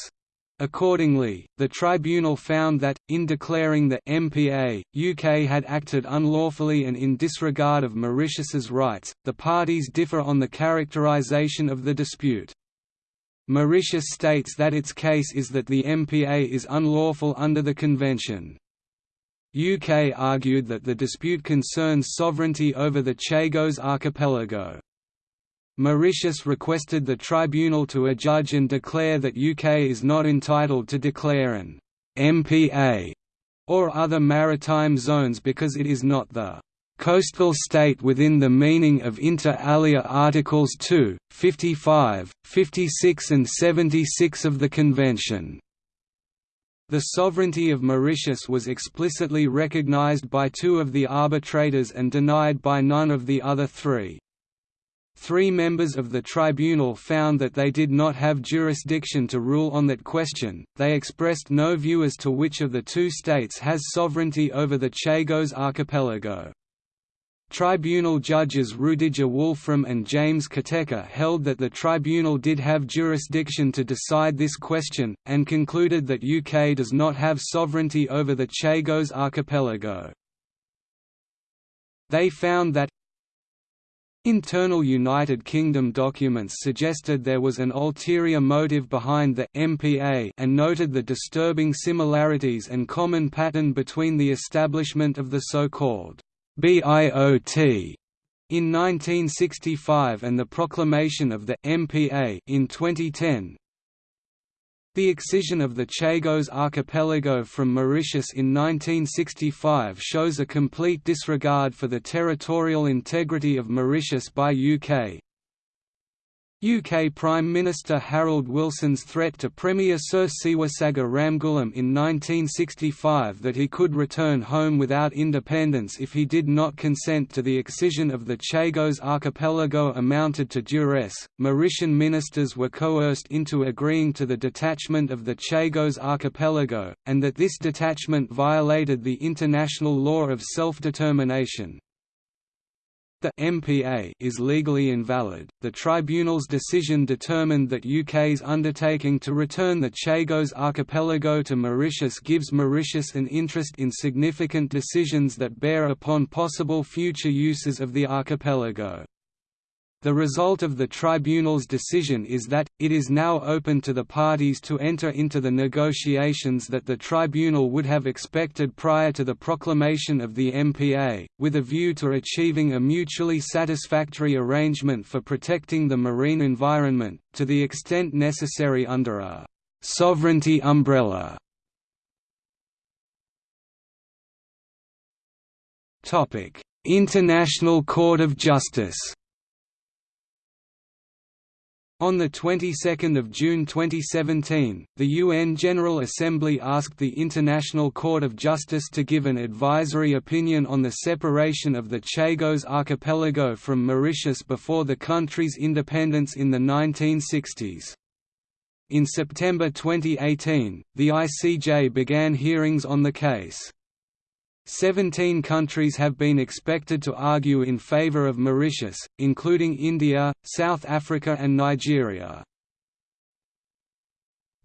Accordingly, the tribunal found that, in declaring the MPA, UK had acted unlawfully and in disregard of Mauritius's rights. The parties differ on the characterization of the dispute. Mauritius states that its case is that the MPA is unlawful under the convention. UK argued that the dispute concerns sovereignty over the Chagos archipelago. Mauritius requested the tribunal to adjudge and declare that UK is not entitled to declare an MPA or other maritime zones because it is not the coastal state within the meaning of inter alia Articles 2, 55, 56 and 76 of the Convention. The sovereignty of Mauritius was explicitly recognized by two of the arbitrators and denied by none of the other three. Three members of the tribunal found that they did not have jurisdiction to rule on that question. They expressed no view as to which of the two states has sovereignty over the Chagos archipelago. Tribunal judges Rudiger Wolfrum and James Kateka held that the tribunal did have jurisdiction to decide this question, and concluded that UK does not have sovereignty over the Chagos archipelago. They found that, Internal United Kingdom documents suggested there was an ulterior motive behind the MPA and noted the disturbing similarities and common pattern between the establishment of the so-called BIOT in 1965 and the proclamation of the MPA in 2010, the excision of the Chagos archipelago from Mauritius in 1965 shows a complete disregard for the territorial integrity of Mauritius by UK, UK Prime Minister Harold Wilson's threat to Premier Sir Seewoosagur Ramgoolam in 1965 that he could return home without independence if he did not consent to the excision of the Chagos archipelago amounted to duress. Mauritian ministers were coerced into agreeing to the detachment of the Chagos archipelago, and that this detachment violated the international law of self-determination, the MPA is legally invalid. The tribunal's decision determined that UK's undertaking to return the Chagos archipelago to Mauritius gives Mauritius an interest in significant decisions that bear upon possible future uses of the archipelago. The result of the tribunal's decision is that, it is now open to the parties to enter into the negotiations that the tribunal would have expected prior to the proclamation of the MPA, with a view to achieving a mutually satisfactory arrangement for protecting the marine environment, to the extent necessary under a «sovereignty umbrella». International Court of Justice on the 22nd of June 2017, the UN General Assembly asked the International Court of Justice to give an advisory opinion on the separation of the Chagos archipelago from Mauritius before the country's independence in the 1960s. In September 2018, the ICJ began hearings on the case. Seventeen countries have been expected to argue in favor of Mauritius, including India, South Africa and Nigeria.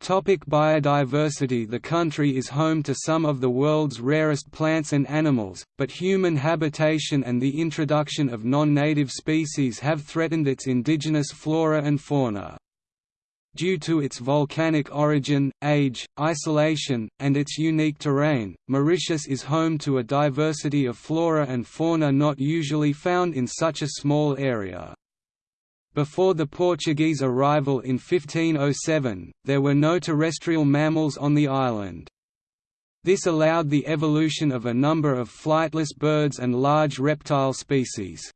Topic biodiversity The country is home to some of the world's rarest plants and animals, but human habitation and the introduction of non-native species have threatened its indigenous flora and fauna. Due to its volcanic origin, age, isolation, and its unique terrain, Mauritius is home to a diversity of flora and fauna not usually found in such a small area. Before the Portuguese arrival in 1507, there were no terrestrial mammals on the island. This allowed the evolution of a number of flightless birds and large reptile species.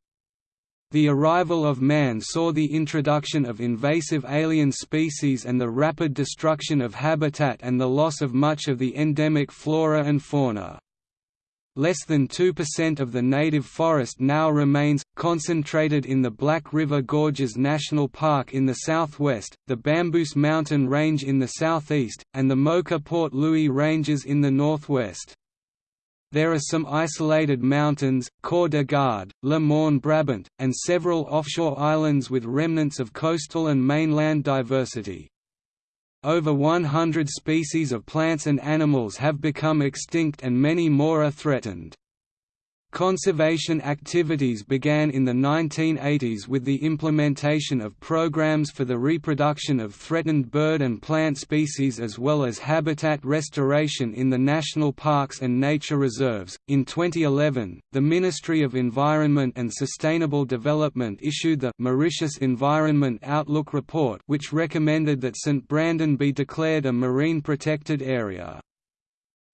The arrival of man saw the introduction of invasive alien species and the rapid destruction of habitat and the loss of much of the endemic flora and fauna. Less than 2% of the native forest now remains, concentrated in the Black River Gorges National Park in the southwest, the Bamboos Mountain Range in the southeast, and the Moka Port Louis Ranges in the northwest. There are some isolated mountains, Corps de Garde, Le Morne Brabant, and several offshore islands with remnants of coastal and mainland diversity. Over 100 species of plants and animals have become extinct and many more are threatened. Conservation activities began in the 1980s with the implementation of programs for the reproduction of threatened bird and plant species as well as habitat restoration in the national parks and nature reserves. In 2011, the Ministry of Environment and Sustainable Development issued the Mauritius Environment Outlook report, which recommended that St. Brandon be declared a marine protected area.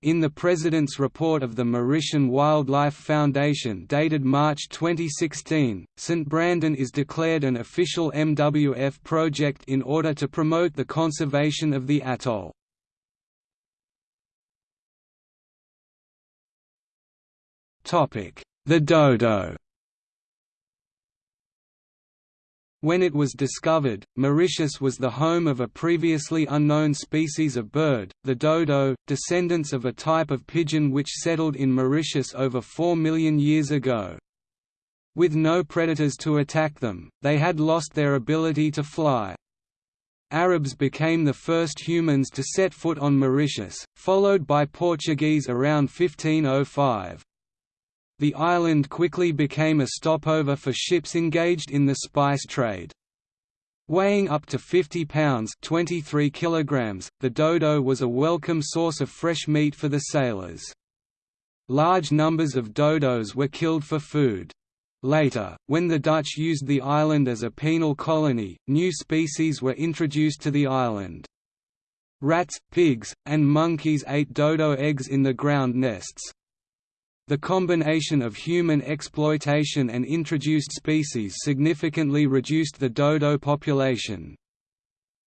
In the President's report of the Mauritian Wildlife Foundation dated March 2016, St. Brandon is declared an official MWF project in order to promote the conservation of the atoll. The dodo When it was discovered, Mauritius was the home of a previously unknown species of bird, the dodo, descendants of a type of pigeon which settled in Mauritius over 4 million years ago. With no predators to attack them, they had lost their ability to fly. Arabs became the first humans to set foot on Mauritius, followed by Portuguese around 1505. The island quickly became a stopover for ships engaged in the spice trade. Weighing up to 50 pounds 23 kilograms, the dodo was a welcome source of fresh meat for the sailors. Large numbers of dodos were killed for food. Later, when the Dutch used the island as a penal colony, new species were introduced to the island. Rats, pigs, and monkeys ate dodo eggs in the ground nests. The combination of human exploitation and introduced species significantly reduced the dodo population.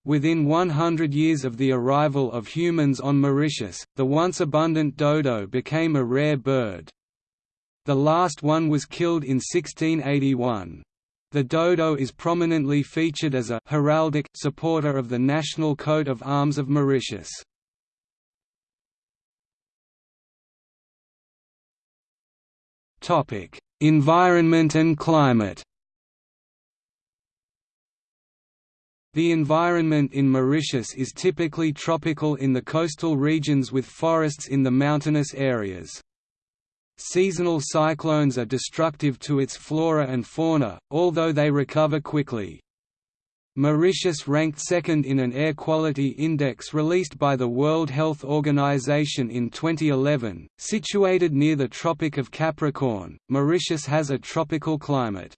Within 100 years of the arrival of humans on Mauritius, the once abundant dodo became a rare bird. The last one was killed in 1681. The dodo is prominently featured as a heraldic supporter of the national coat of arms of Mauritius. Topic: Environment and climate. The environment in Mauritius is typically tropical in the coastal regions with forests in the mountainous areas. Seasonal cyclones are destructive to its flora and fauna, although they recover quickly. Mauritius ranked second in an air quality index released by the World Health Organization in 2011. Situated near the Tropic of Capricorn, Mauritius has a tropical climate.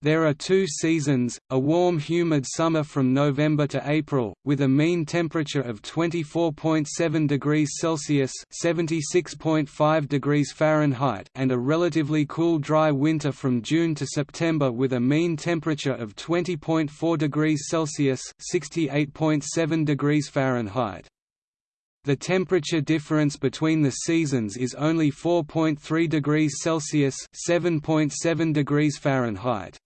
There are two seasons, a warm humid summer from November to April, with a mean temperature of 24.7 degrees Celsius (76.5 degrees Fahrenheit) and a relatively cool dry winter from June to September with a mean temperature of 20.4 degrees Celsius (68.7 degrees Fahrenheit). The temperature difference between the seasons is only 4.3 degrees Celsius (7.7 degrees Fahrenheit).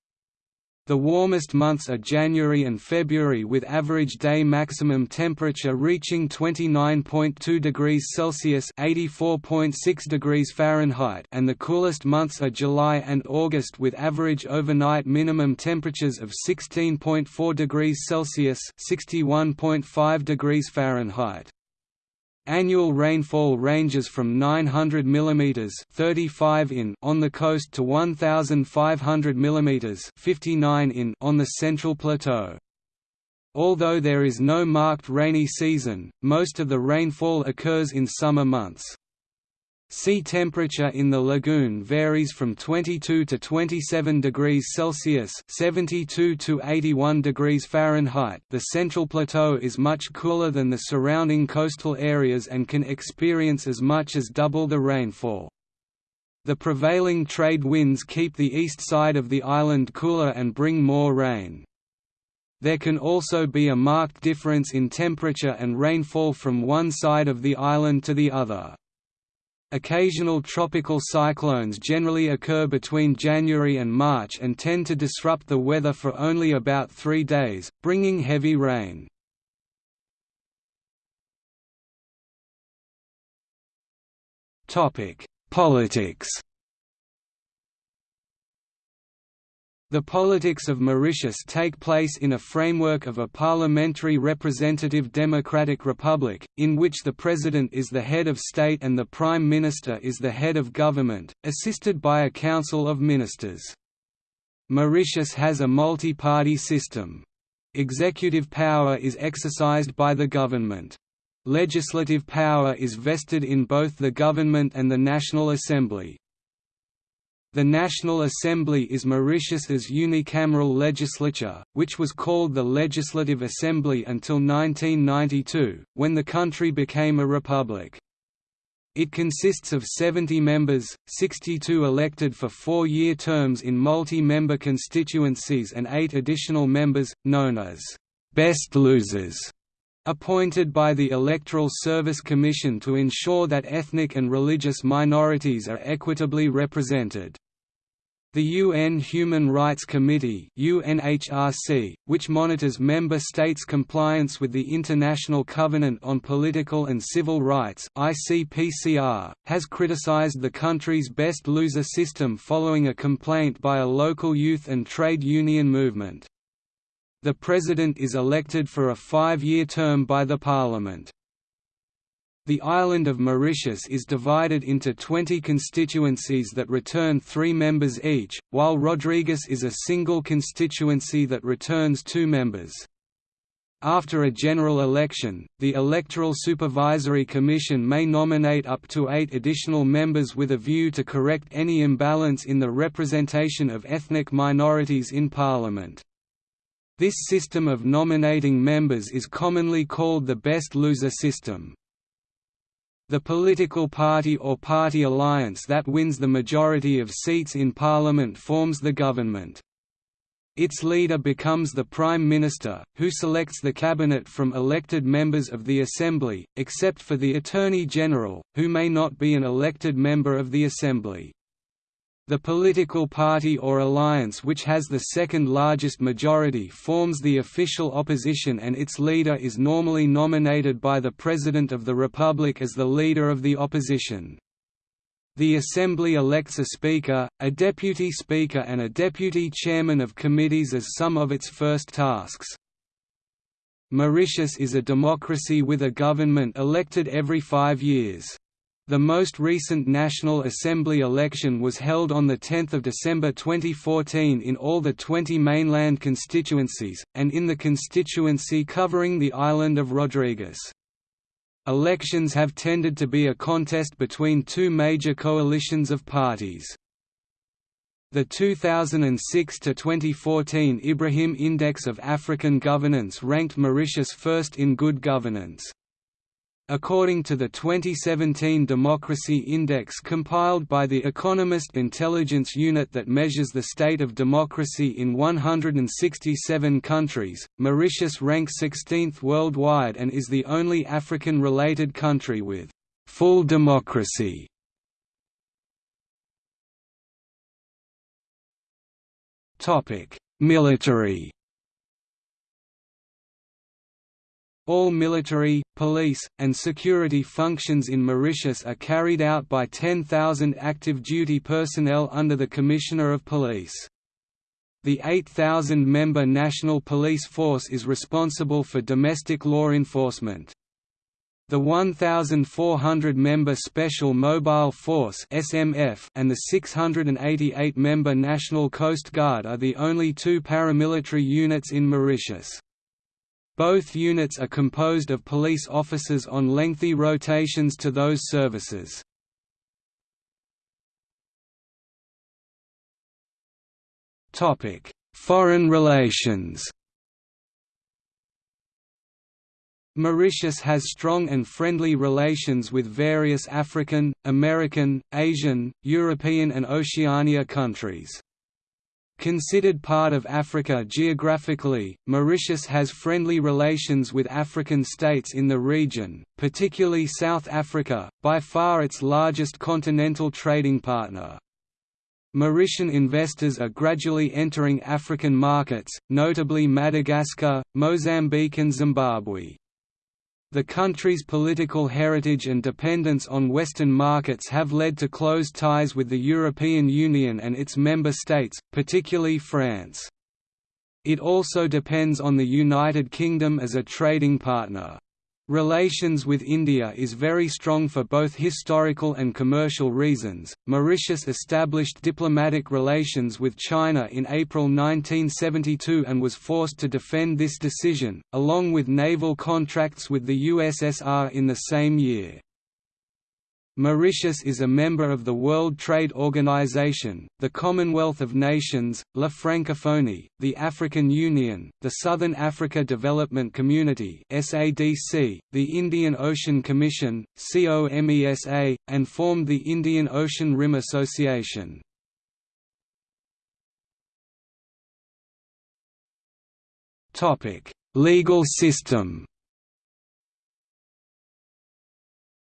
The warmest months are January and February with average day maximum temperature reaching 29.2 degrees Celsius (84.6 degrees Fahrenheit) and the coolest months are July and August with average overnight minimum temperatures of 16.4 degrees Celsius (61.5 degrees Fahrenheit). Annual rainfall ranges from 900 mm 35 in on the coast to 1,500 mm 59 in on the central plateau. Although there is no marked rainy season, most of the rainfall occurs in summer months. Sea temperature in the lagoon varies from 22 to 27 degrees Celsius (72 to 81 degrees Fahrenheit). The central plateau is much cooler than the surrounding coastal areas and can experience as much as double the rainfall. The prevailing trade winds keep the east side of the island cooler and bring more rain. There can also be a marked difference in temperature and rainfall from one side of the island to the other. Occasional tropical cyclones generally occur between January and March and tend to disrupt the weather for only about three days, bringing heavy rain. Politics The politics of Mauritius take place in a framework of a parliamentary representative democratic republic, in which the president is the head of state and the prime minister is the head of government, assisted by a council of ministers. Mauritius has a multi-party system. Executive power is exercised by the government. Legislative power is vested in both the government and the National Assembly. The National Assembly is Mauritius's unicameral legislature, which was called the Legislative Assembly until 1992, when the country became a republic. It consists of 70 members, 62 elected for four-year terms in multi-member constituencies and eight additional members, known as «best losers», appointed by the Electoral Service Commission to ensure that ethnic and religious minorities are equitably represented. The UN Human Rights Committee UNHRC, which monitors member states' compliance with the International Covenant on Political and Civil Rights ICPCR, has criticized the country's best loser system following a complaint by a local youth and trade union movement. The president is elected for a five-year term by the parliament. The island of Mauritius is divided into 20 constituencies that return three members each, while Rodrigues is a single constituency that returns two members. After a general election, the Electoral Supervisory Commission may nominate up to eight additional members with a view to correct any imbalance in the representation of ethnic minorities in Parliament. This system of nominating members is commonly called the best loser system. The political party or party alliance that wins the majority of seats in parliament forms the government. Its leader becomes the Prime Minister, who selects the cabinet from elected members of the Assembly, except for the Attorney General, who may not be an elected member of the Assembly. The political party or alliance which has the second largest majority forms the official opposition and its leader is normally nominated by the President of the Republic as the leader of the opposition. The Assembly elects a Speaker, a Deputy Speaker and a Deputy Chairman of committees as some of its first tasks. Mauritius is a democracy with a government elected every five years. The most recent National Assembly election was held on 10 December 2014 in all the 20 mainland constituencies, and in the constituency covering the island of Rodrigues. Elections have tended to be a contest between two major coalitions of parties. The 2006 to 2014 Ibrahim Index of African Governance ranked Mauritius first in good governance. According to the 2017 Democracy Index compiled by the Economist Intelligence Unit that measures the state of democracy in 167 countries, Mauritius ranks 16th worldwide and is the only African-related country with «full democracy». Military All military, police, and security functions in Mauritius are carried out by 10,000 active duty personnel under the Commissioner of Police. The 8,000-member National Police Force is responsible for domestic law enforcement. The 1,400-member Special Mobile Force (SMF) and the 688-member National Coast Guard are the only two paramilitary units in Mauritius. Both units are composed of police officers on lengthy rotations to those services. Foreign relations Mauritius has strong and friendly relations with various African, American, Asian, European and Oceania countries. Considered part of Africa geographically, Mauritius has friendly relations with African states in the region, particularly South Africa, by far its largest continental trading partner. Mauritian investors are gradually entering African markets, notably Madagascar, Mozambique and Zimbabwe. The country's political heritage and dependence on Western markets have led to close ties with the European Union and its member states, particularly France. It also depends on the United Kingdom as a trading partner. Relations with India is very strong for both historical and commercial reasons. Mauritius established diplomatic relations with China in April 1972 and was forced to defend this decision, along with naval contracts with the USSR in the same year. Mauritius is a member of the World Trade Organization, the Commonwealth of Nations, La Francophonie, the African Union, the Southern Africa Development Community (SADC), the Indian Ocean Commission (COMESA), and formed the Indian Ocean Rim Association. Topic: Legal system.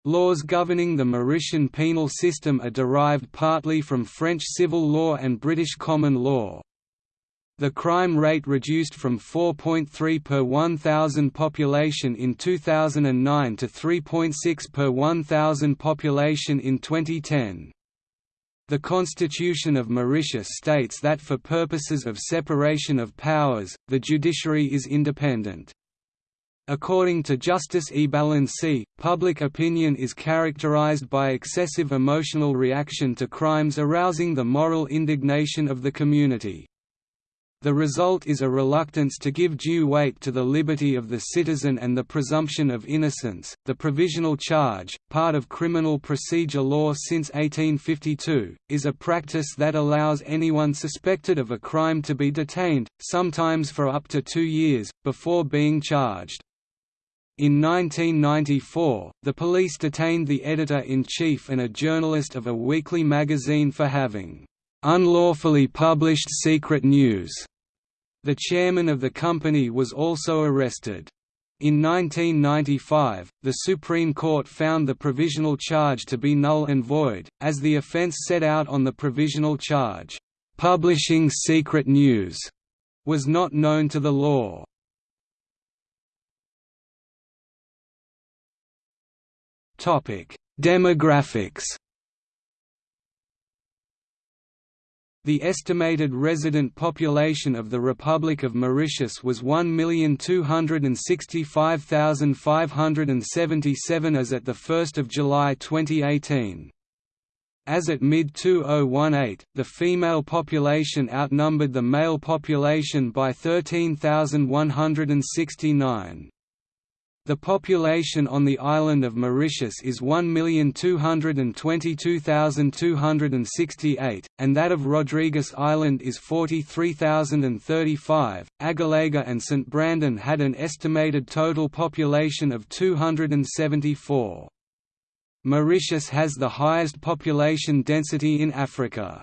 Laws governing the Mauritian penal system are derived partly from French civil law and British common law. The crime rate reduced from 4.3 per 1,000 population in 2009 to 3.6 per 1,000 population in 2010. The Constitution of Mauritius states that for purposes of separation of powers, the judiciary is independent. According to Justice Ebalensi, public opinion is characterized by excessive emotional reaction to crimes arousing the moral indignation of the community. The result is a reluctance to give due weight to the liberty of the citizen and the presumption of innocence. The provisional charge, part of criminal procedure law since 1852, is a practice that allows anyone suspected of a crime to be detained, sometimes for up to two years, before being charged. In 1994, the police detained the editor-in-chief and a journalist of a weekly magazine for having unlawfully published secret news. The chairman of the company was also arrested. In 1995, the Supreme Court found the provisional charge to be null and void, as the offence set out on the provisional charge, "'publishing secret news' was not known to the law. Demographics. The estimated resident population of the Republic of Mauritius was 1,265,577 as at 1 July 2018. As at mid-2018, the female population outnumbered the male population by 13,169. The population on the island of Mauritius is 1,222,268, and that of Rodrigues Island is 43,035. Agalega and St. Brandon had an estimated total population of 274. Mauritius has the highest population density in Africa.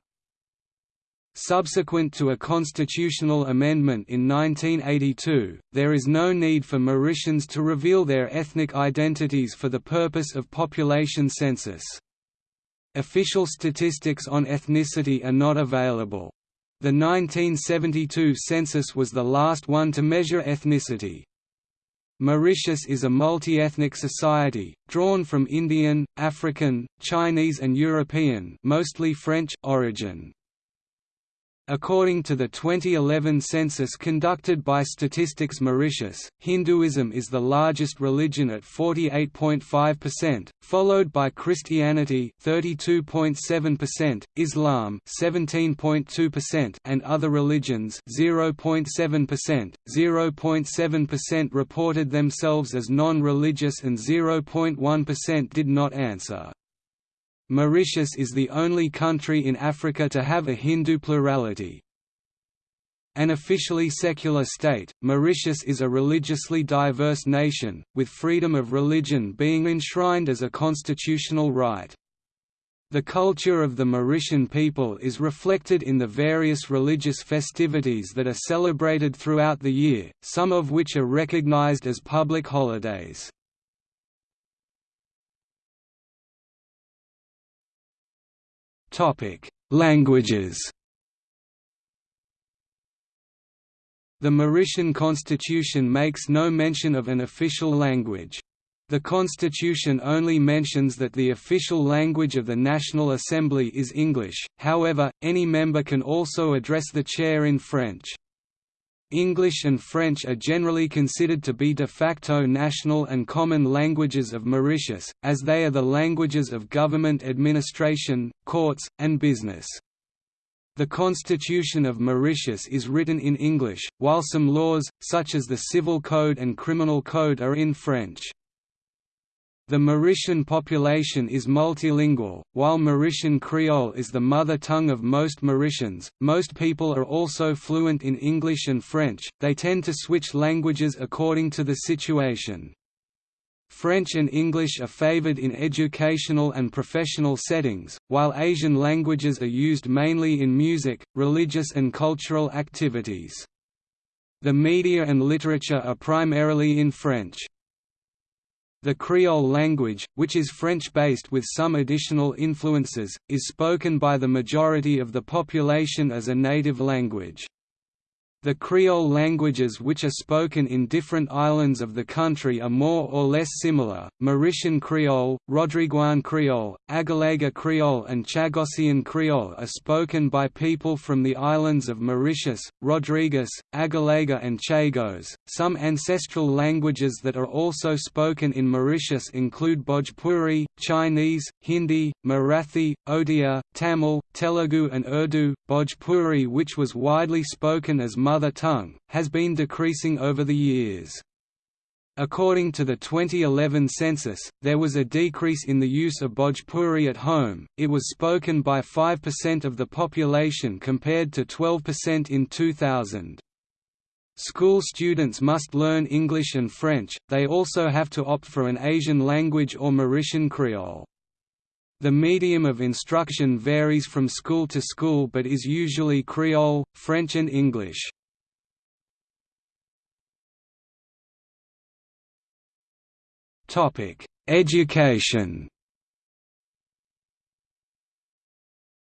Subsequent to a constitutional amendment in 1982, there is no need for Mauritians to reveal their ethnic identities for the purpose of population census. Official statistics on ethnicity are not available. The 1972 census was the last one to measure ethnicity. Mauritius is a multi-ethnic society, drawn from Indian, African, Chinese and European mostly French origin. According to the 2011 census conducted by Statistics Mauritius, Hinduism is the largest religion at 48.5%, followed by Christianity 32.7%, Islam 17.2% and other religions 0.7%. 0.7% reported themselves as non-religious and 0.1% did not answer. Mauritius is the only country in Africa to have a Hindu plurality. An officially secular state, Mauritius is a religiously diverse nation, with freedom of religion being enshrined as a constitutional right. The culture of the Mauritian people is reflected in the various religious festivities that are celebrated throughout the year, some of which are recognized as public holidays. Languages The Mauritian constitution makes no mention of an official language. The constitution only mentions that the official language of the National Assembly is English, however, any member can also address the chair in French. English and French are generally considered to be de facto national and common languages of Mauritius, as they are the languages of government administration, courts, and business. The Constitution of Mauritius is written in English, while some laws, such as the Civil Code and Criminal Code are in French. The Mauritian population is multilingual, while Mauritian Creole is the mother tongue of most Mauritians. Most people are also fluent in English and French, they tend to switch languages according to the situation. French and English are favored in educational and professional settings, while Asian languages are used mainly in music, religious and cultural activities. The media and literature are primarily in French. The Creole language, which is French-based with some additional influences, is spoken by the majority of the population as a native language. The Creole languages which are spoken in different islands of the country are more or less similar, Mauritian Creole, Rodriguan Creole, Agalega Creole and Chagossian Creole are spoken by people from the islands of Mauritius, Rodrigues, Agalega and Chagos. Some ancestral languages that are also spoken in Mauritius include Bhojpuri, Chinese, Hindi, Marathi, Odia, Tamil, Telugu and Urdu. Bhojpuri which was widely spoken as mother tongue, has been decreasing over the years. According to the 2011 census, there was a decrease in the use of Bhojpuri at home, it was spoken by 5% of the population compared to 12% in 2000. School students must learn English and French, they also have to opt for an Asian language or Mauritian Creole. The medium of instruction varies from school to school but is usually Creole, French and English. Education.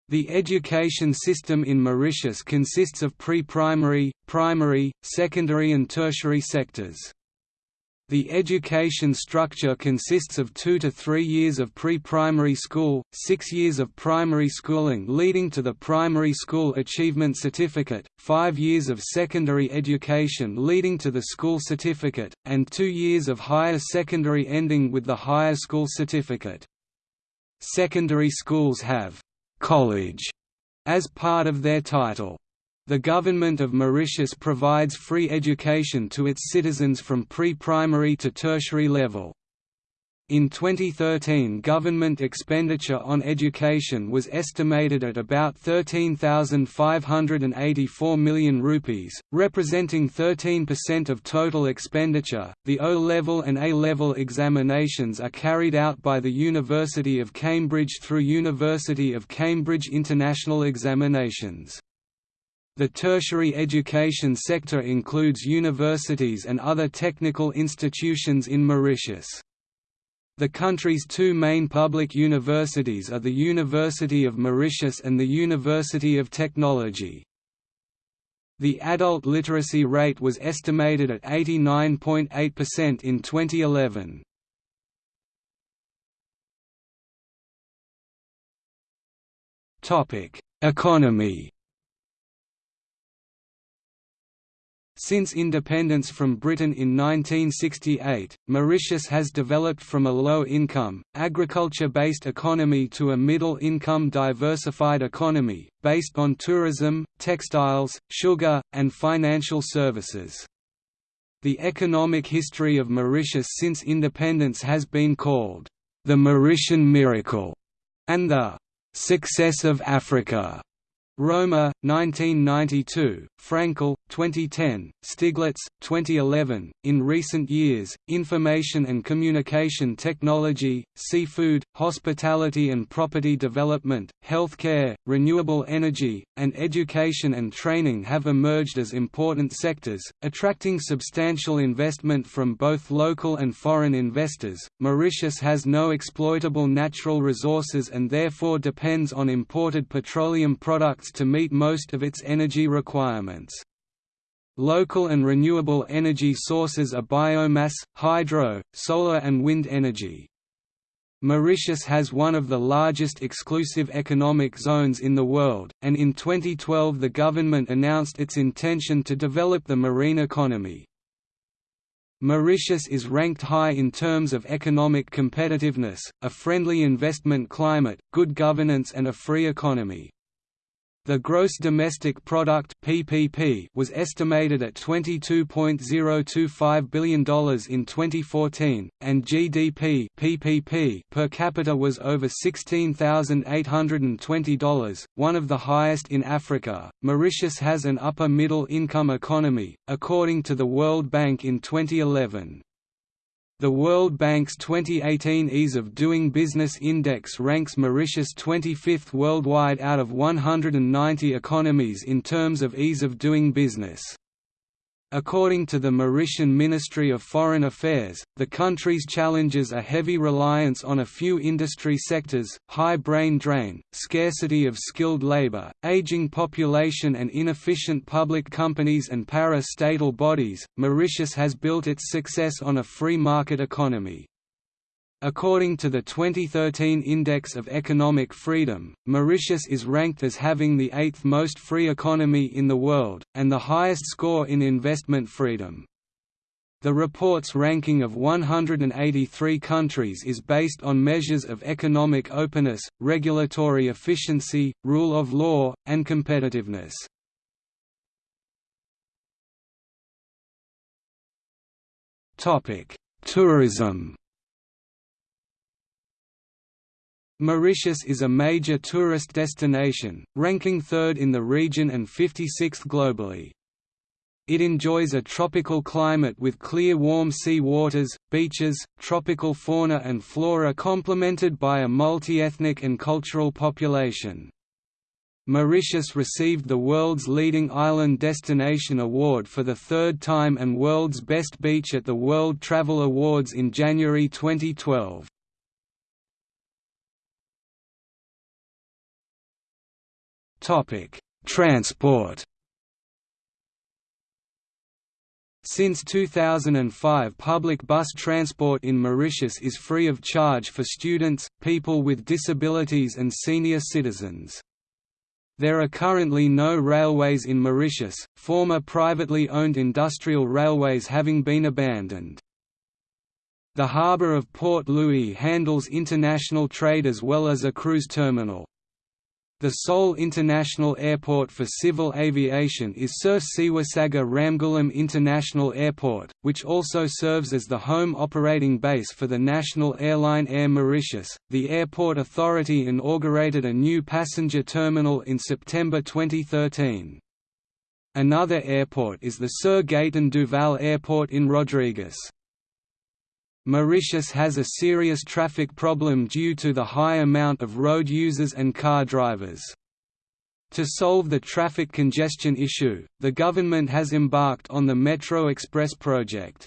The education system in Mauritius consists of pre-primary, primary, secondary and tertiary sectors. The education structure consists of two to three years of pre-primary school, six years of primary schooling leading to the Primary School Achievement Certificate, five years of secondary education leading to the School Certificate, and two years of higher secondary ending with the Higher School Certificate. Secondary schools have «college» as part of their title. The government of Mauritius provides free education to its citizens from pre-primary to tertiary level. In 2013 government expenditure on education was estimated at about 13,584 million rupees, representing 13% of total expenditure. The O-level and A-level examinations are carried out by the University of Cambridge through University of Cambridge International Examinations. The tertiary education sector includes universities and other technical institutions in Mauritius. The country's two main public universities are the University of Mauritius and the University of Technology. The adult literacy rate was estimated at 89.8% in 2011. Topic: Economy Since independence from Britain in 1968, Mauritius has developed from a low-income, agriculture-based economy to a middle-income diversified economy, based on tourism, textiles, sugar, and financial services. The economic history of Mauritius since independence has been called, "...the Mauritian miracle", and the "...success of Africa". Romer, 1992, Frankel, 2010, Stiglitz, 2011. In recent years, information and communication technology, seafood, hospitality and property development, healthcare, renewable energy, and education and training have emerged as important sectors, attracting substantial investment from both local and foreign investors. Mauritius has no exploitable natural resources and therefore depends on imported petroleum products to meet most of its energy requirements. Local and renewable energy sources are biomass, hydro, solar and wind energy. Mauritius has one of the largest exclusive economic zones in the world, and in 2012 the government announced its intention to develop the marine economy. Mauritius is ranked high in terms of economic competitiveness, a friendly investment climate, good governance and a free economy. The gross domestic product (PPP) was estimated at $22.025 billion in 2014, and GDP (PPP) per capita was over $16,820, one of the highest in Africa. Mauritius has an upper middle income economy, according to the World Bank in 2011. The World Bank's 2018 Ease of Doing Business Index ranks Mauritius 25th worldwide out of 190 economies in terms of ease of doing business. According to the Mauritian Ministry of Foreign Affairs, the country's challenges are heavy reliance on a few industry sectors, high brain drain, scarcity of skilled labor, aging population, and inefficient public companies and para-statal bodies. Mauritius has built its success on a free market economy. According to the 2013 Index of Economic Freedom, Mauritius is ranked as having the eighth most free economy in the world, and the highest score in investment freedom. The report's ranking of 183 countries is based on measures of economic openness, regulatory efficiency, rule of law, and competitiveness. Tourism Mauritius is a major tourist destination, ranking third in the region and 56th globally. It enjoys a tropical climate with clear warm sea waters, beaches, tropical fauna and flora complemented by a multi-ethnic and cultural population. Mauritius received the World's Leading Island Destination Award for the third time and World's Best Beach at the World Travel Awards in January 2012. Topic: Transport. Since 2005 public bus transport in Mauritius is free of charge for students, people with disabilities and senior citizens. There are currently no railways in Mauritius, former privately owned industrial railways having been abandoned. The harbour of Port Louis handles international trade as well as a cruise terminal. The sole international airport for civil aviation is Sir Seewoosagur Ramgoolam International Airport, which also serves as the home operating base for the national airline Air Mauritius. The airport authority inaugurated a new passenger terminal in September 2013. Another airport is the Sir Gaetan Duval Airport in Rodrigues. Mauritius has a serious traffic problem due to the high amount of road users and car drivers. To solve the traffic congestion issue, the government has embarked on the Metro Express project.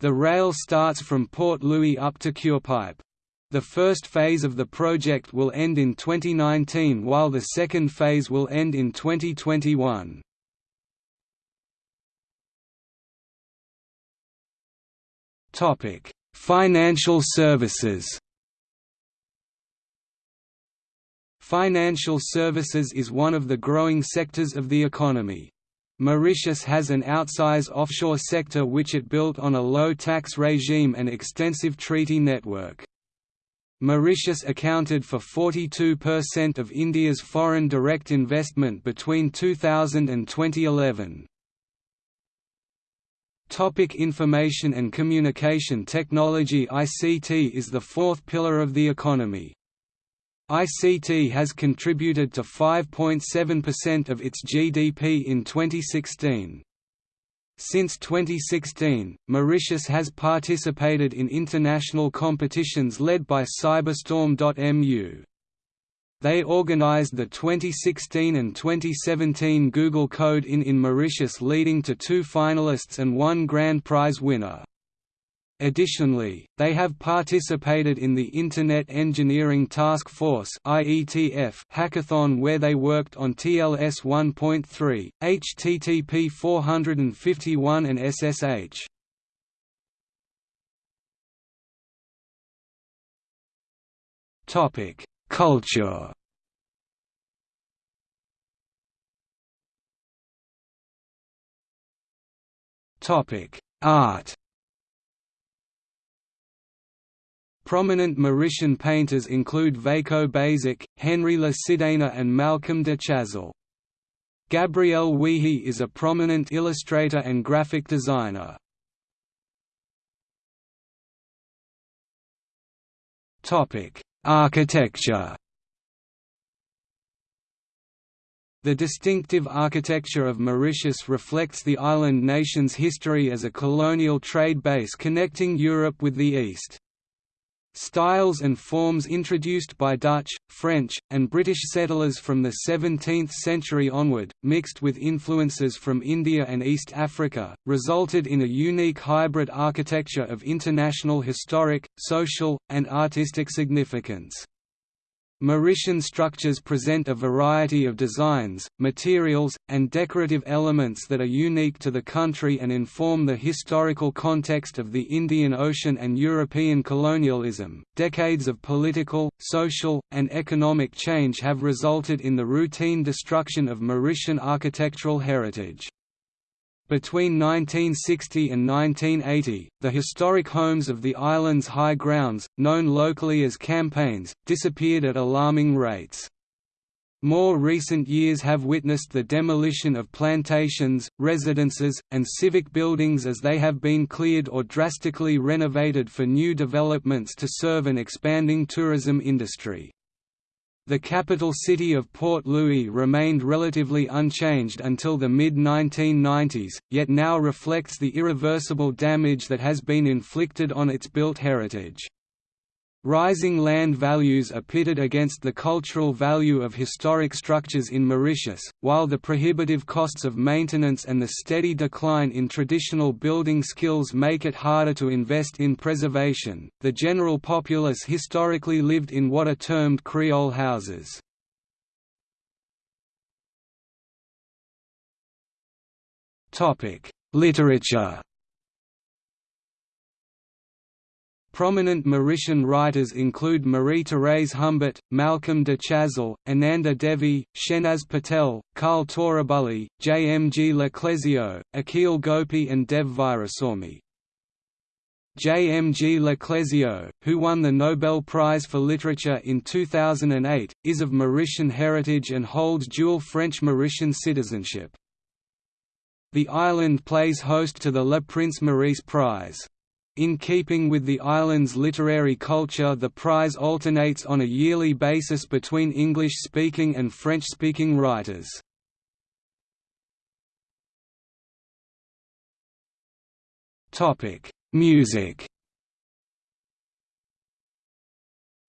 The rail starts from Port Louis up to Curepipe. The first phase of the project will end in 2019 while the second phase will end in 2021. Financial services Financial services is one of the growing sectors of the economy. Mauritius has an outsized offshore sector which it built on a low tax regime and extensive treaty network. Mauritius accounted for 42% of India's foreign direct investment between 2000 and 2011. Topic information and communication technology ICT is the fourth pillar of the economy. ICT has contributed to 5.7% of its GDP in 2016. Since 2016, Mauritius has participated in international competitions led by Cyberstorm.mu. They organized the 2016 and 2017 Google Code in in Mauritius leading to two finalists and one grand prize winner. Additionally, they have participated in the Internet Engineering Task Force hackathon where they worked on TLS 1.3, HTTP 451 and SSH. Topic: Culture Topic: Art. Prominent Mauritian painters include Vaco Baissac, Henri Le Sidaner and Malcolm de Chazal. Gabrielle Wiehe is a prominent illustrator and graphic designer. Topic: Architecture The distinctive architecture of Mauritius reflects the island nation's history as a colonial trade base connecting Europe with the East. Styles and forms introduced by Dutch, French, and British settlers from the 17th century onward, mixed with influences from India and East Africa, resulted in a unique hybrid architecture of international historic, social, and artistic significance. Mauritian structures present a variety of designs, materials, and decorative elements that are unique to the country and inform the historical context of the Indian Ocean and European colonialism. Decades of political, social, and economic change have resulted in the routine destruction of Mauritian architectural heritage. Between 1960 and 1980, the historic homes of the island's high grounds, known locally as campements, disappeared at alarming rates. More recent years have witnessed the demolition of plantations, residences, and civic buildings as they have been cleared or drastically renovated for new developments to serve an expanding tourism industry. The capital city of Port Louis remained relatively unchanged until the mid-1990s, yet now reflects the irreversible damage that has been inflicted on its built heritage. Rising land values are pitted against the cultural value of historic structures in Mauritius, while the prohibitive costs of maintenance and the steady decline in traditional building skills make it harder to invest in preservation. The general populace historically lived in what are termed Creole houses. Topic: Literature Prominent Mauritian writers include Marie-Thérèse Humbert, Malcolm de Chazal, Ananda Devi, Shenaz Patel, Khal Torabully, J. M. G. Leclézio, Akhil Gopi and Dev Virahsawmy. J. M. G. Leclézio, who won the Nobel Prize for Literature in 2008, is of Mauritian heritage and holds dual French-Mauritian citizenship. The island plays host to the Le Prince Maurice Prize. In keeping with the island's literary culture the prize alternates on a yearly basis between English-speaking and French-speaking writers. Music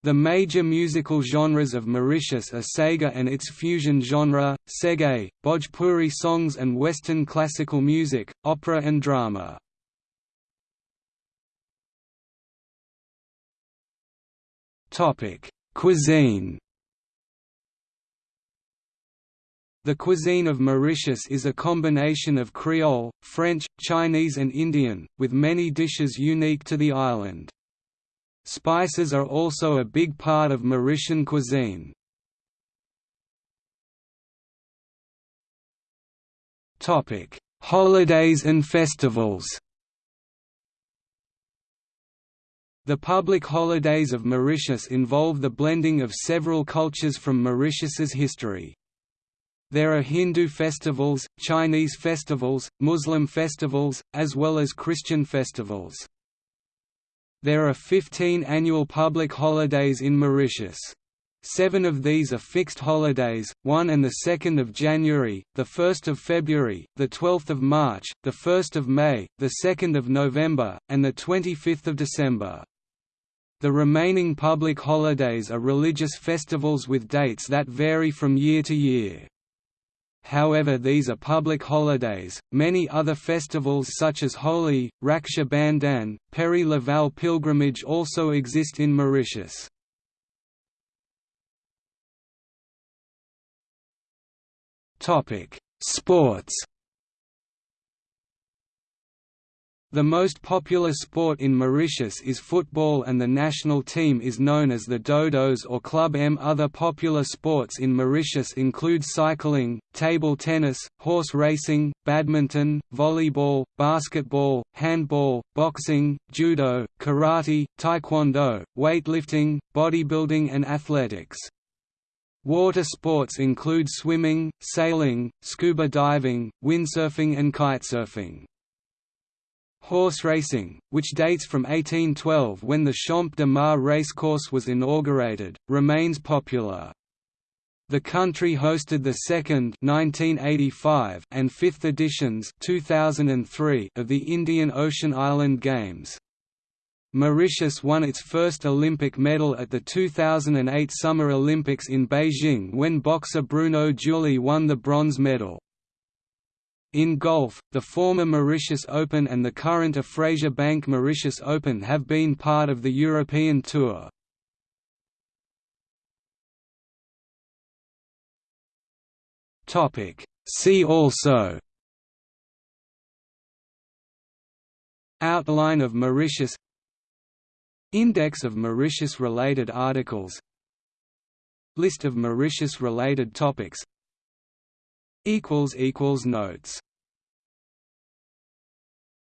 The major musical genres of Mauritius are Sega and its fusion genre, Seggae, Bhojpuri songs and Western classical music, opera and drama. Topic: Cuisine. The cuisine of Mauritius is a combination of Creole, French, Chinese and Indian, with many dishes unique to the island. Spices are also a big part of Mauritian cuisine. Holidays and festivals The public holidays of Mauritius involve the blending of several cultures from Mauritius's history. There are Hindu festivals, Chinese festivals, Muslim festivals, as well as Christian festivals. There are 15 annual public holidays in Mauritius. Seven of these are fixed holidays, 1 and 2 January, 1 February, 12 March, 1 May, 2 November, and 25 December. The remaining public holidays are religious festivals with dates that vary from year to year. However these are public holidays, many other festivals such as Holi, Raksha Bandhan, Père Laval pilgrimage also exist in Mauritius. Sports The most popular sport in Mauritius is football and the national team is known as the Dodos or Club M. Other popular sports in Mauritius include cycling, table tennis, horse racing, badminton, volleyball, basketball, handball, boxing, judo, karate, taekwondo, weightlifting, bodybuilding and athletics. Water sports include swimming, sailing, scuba diving, windsurfing and kitesurfing. Horse racing, which dates from 1812 when the Champ de Mars racecourse was inaugurated, remains popular. The country hosted the second 1985 and fifth editions 2003 of the Indian Ocean Island Games. Mauritius won its first Olympic medal at the 2008 Summer Olympics in Beijing when boxer Bruno Julie won the bronze medal. In golf, the former Mauritius Open and the current Afrasia Bank Mauritius Open have been part of the European Tour. See also Outline of Mauritius Index of Mauritius-related articles List of Mauritius-related topics Notes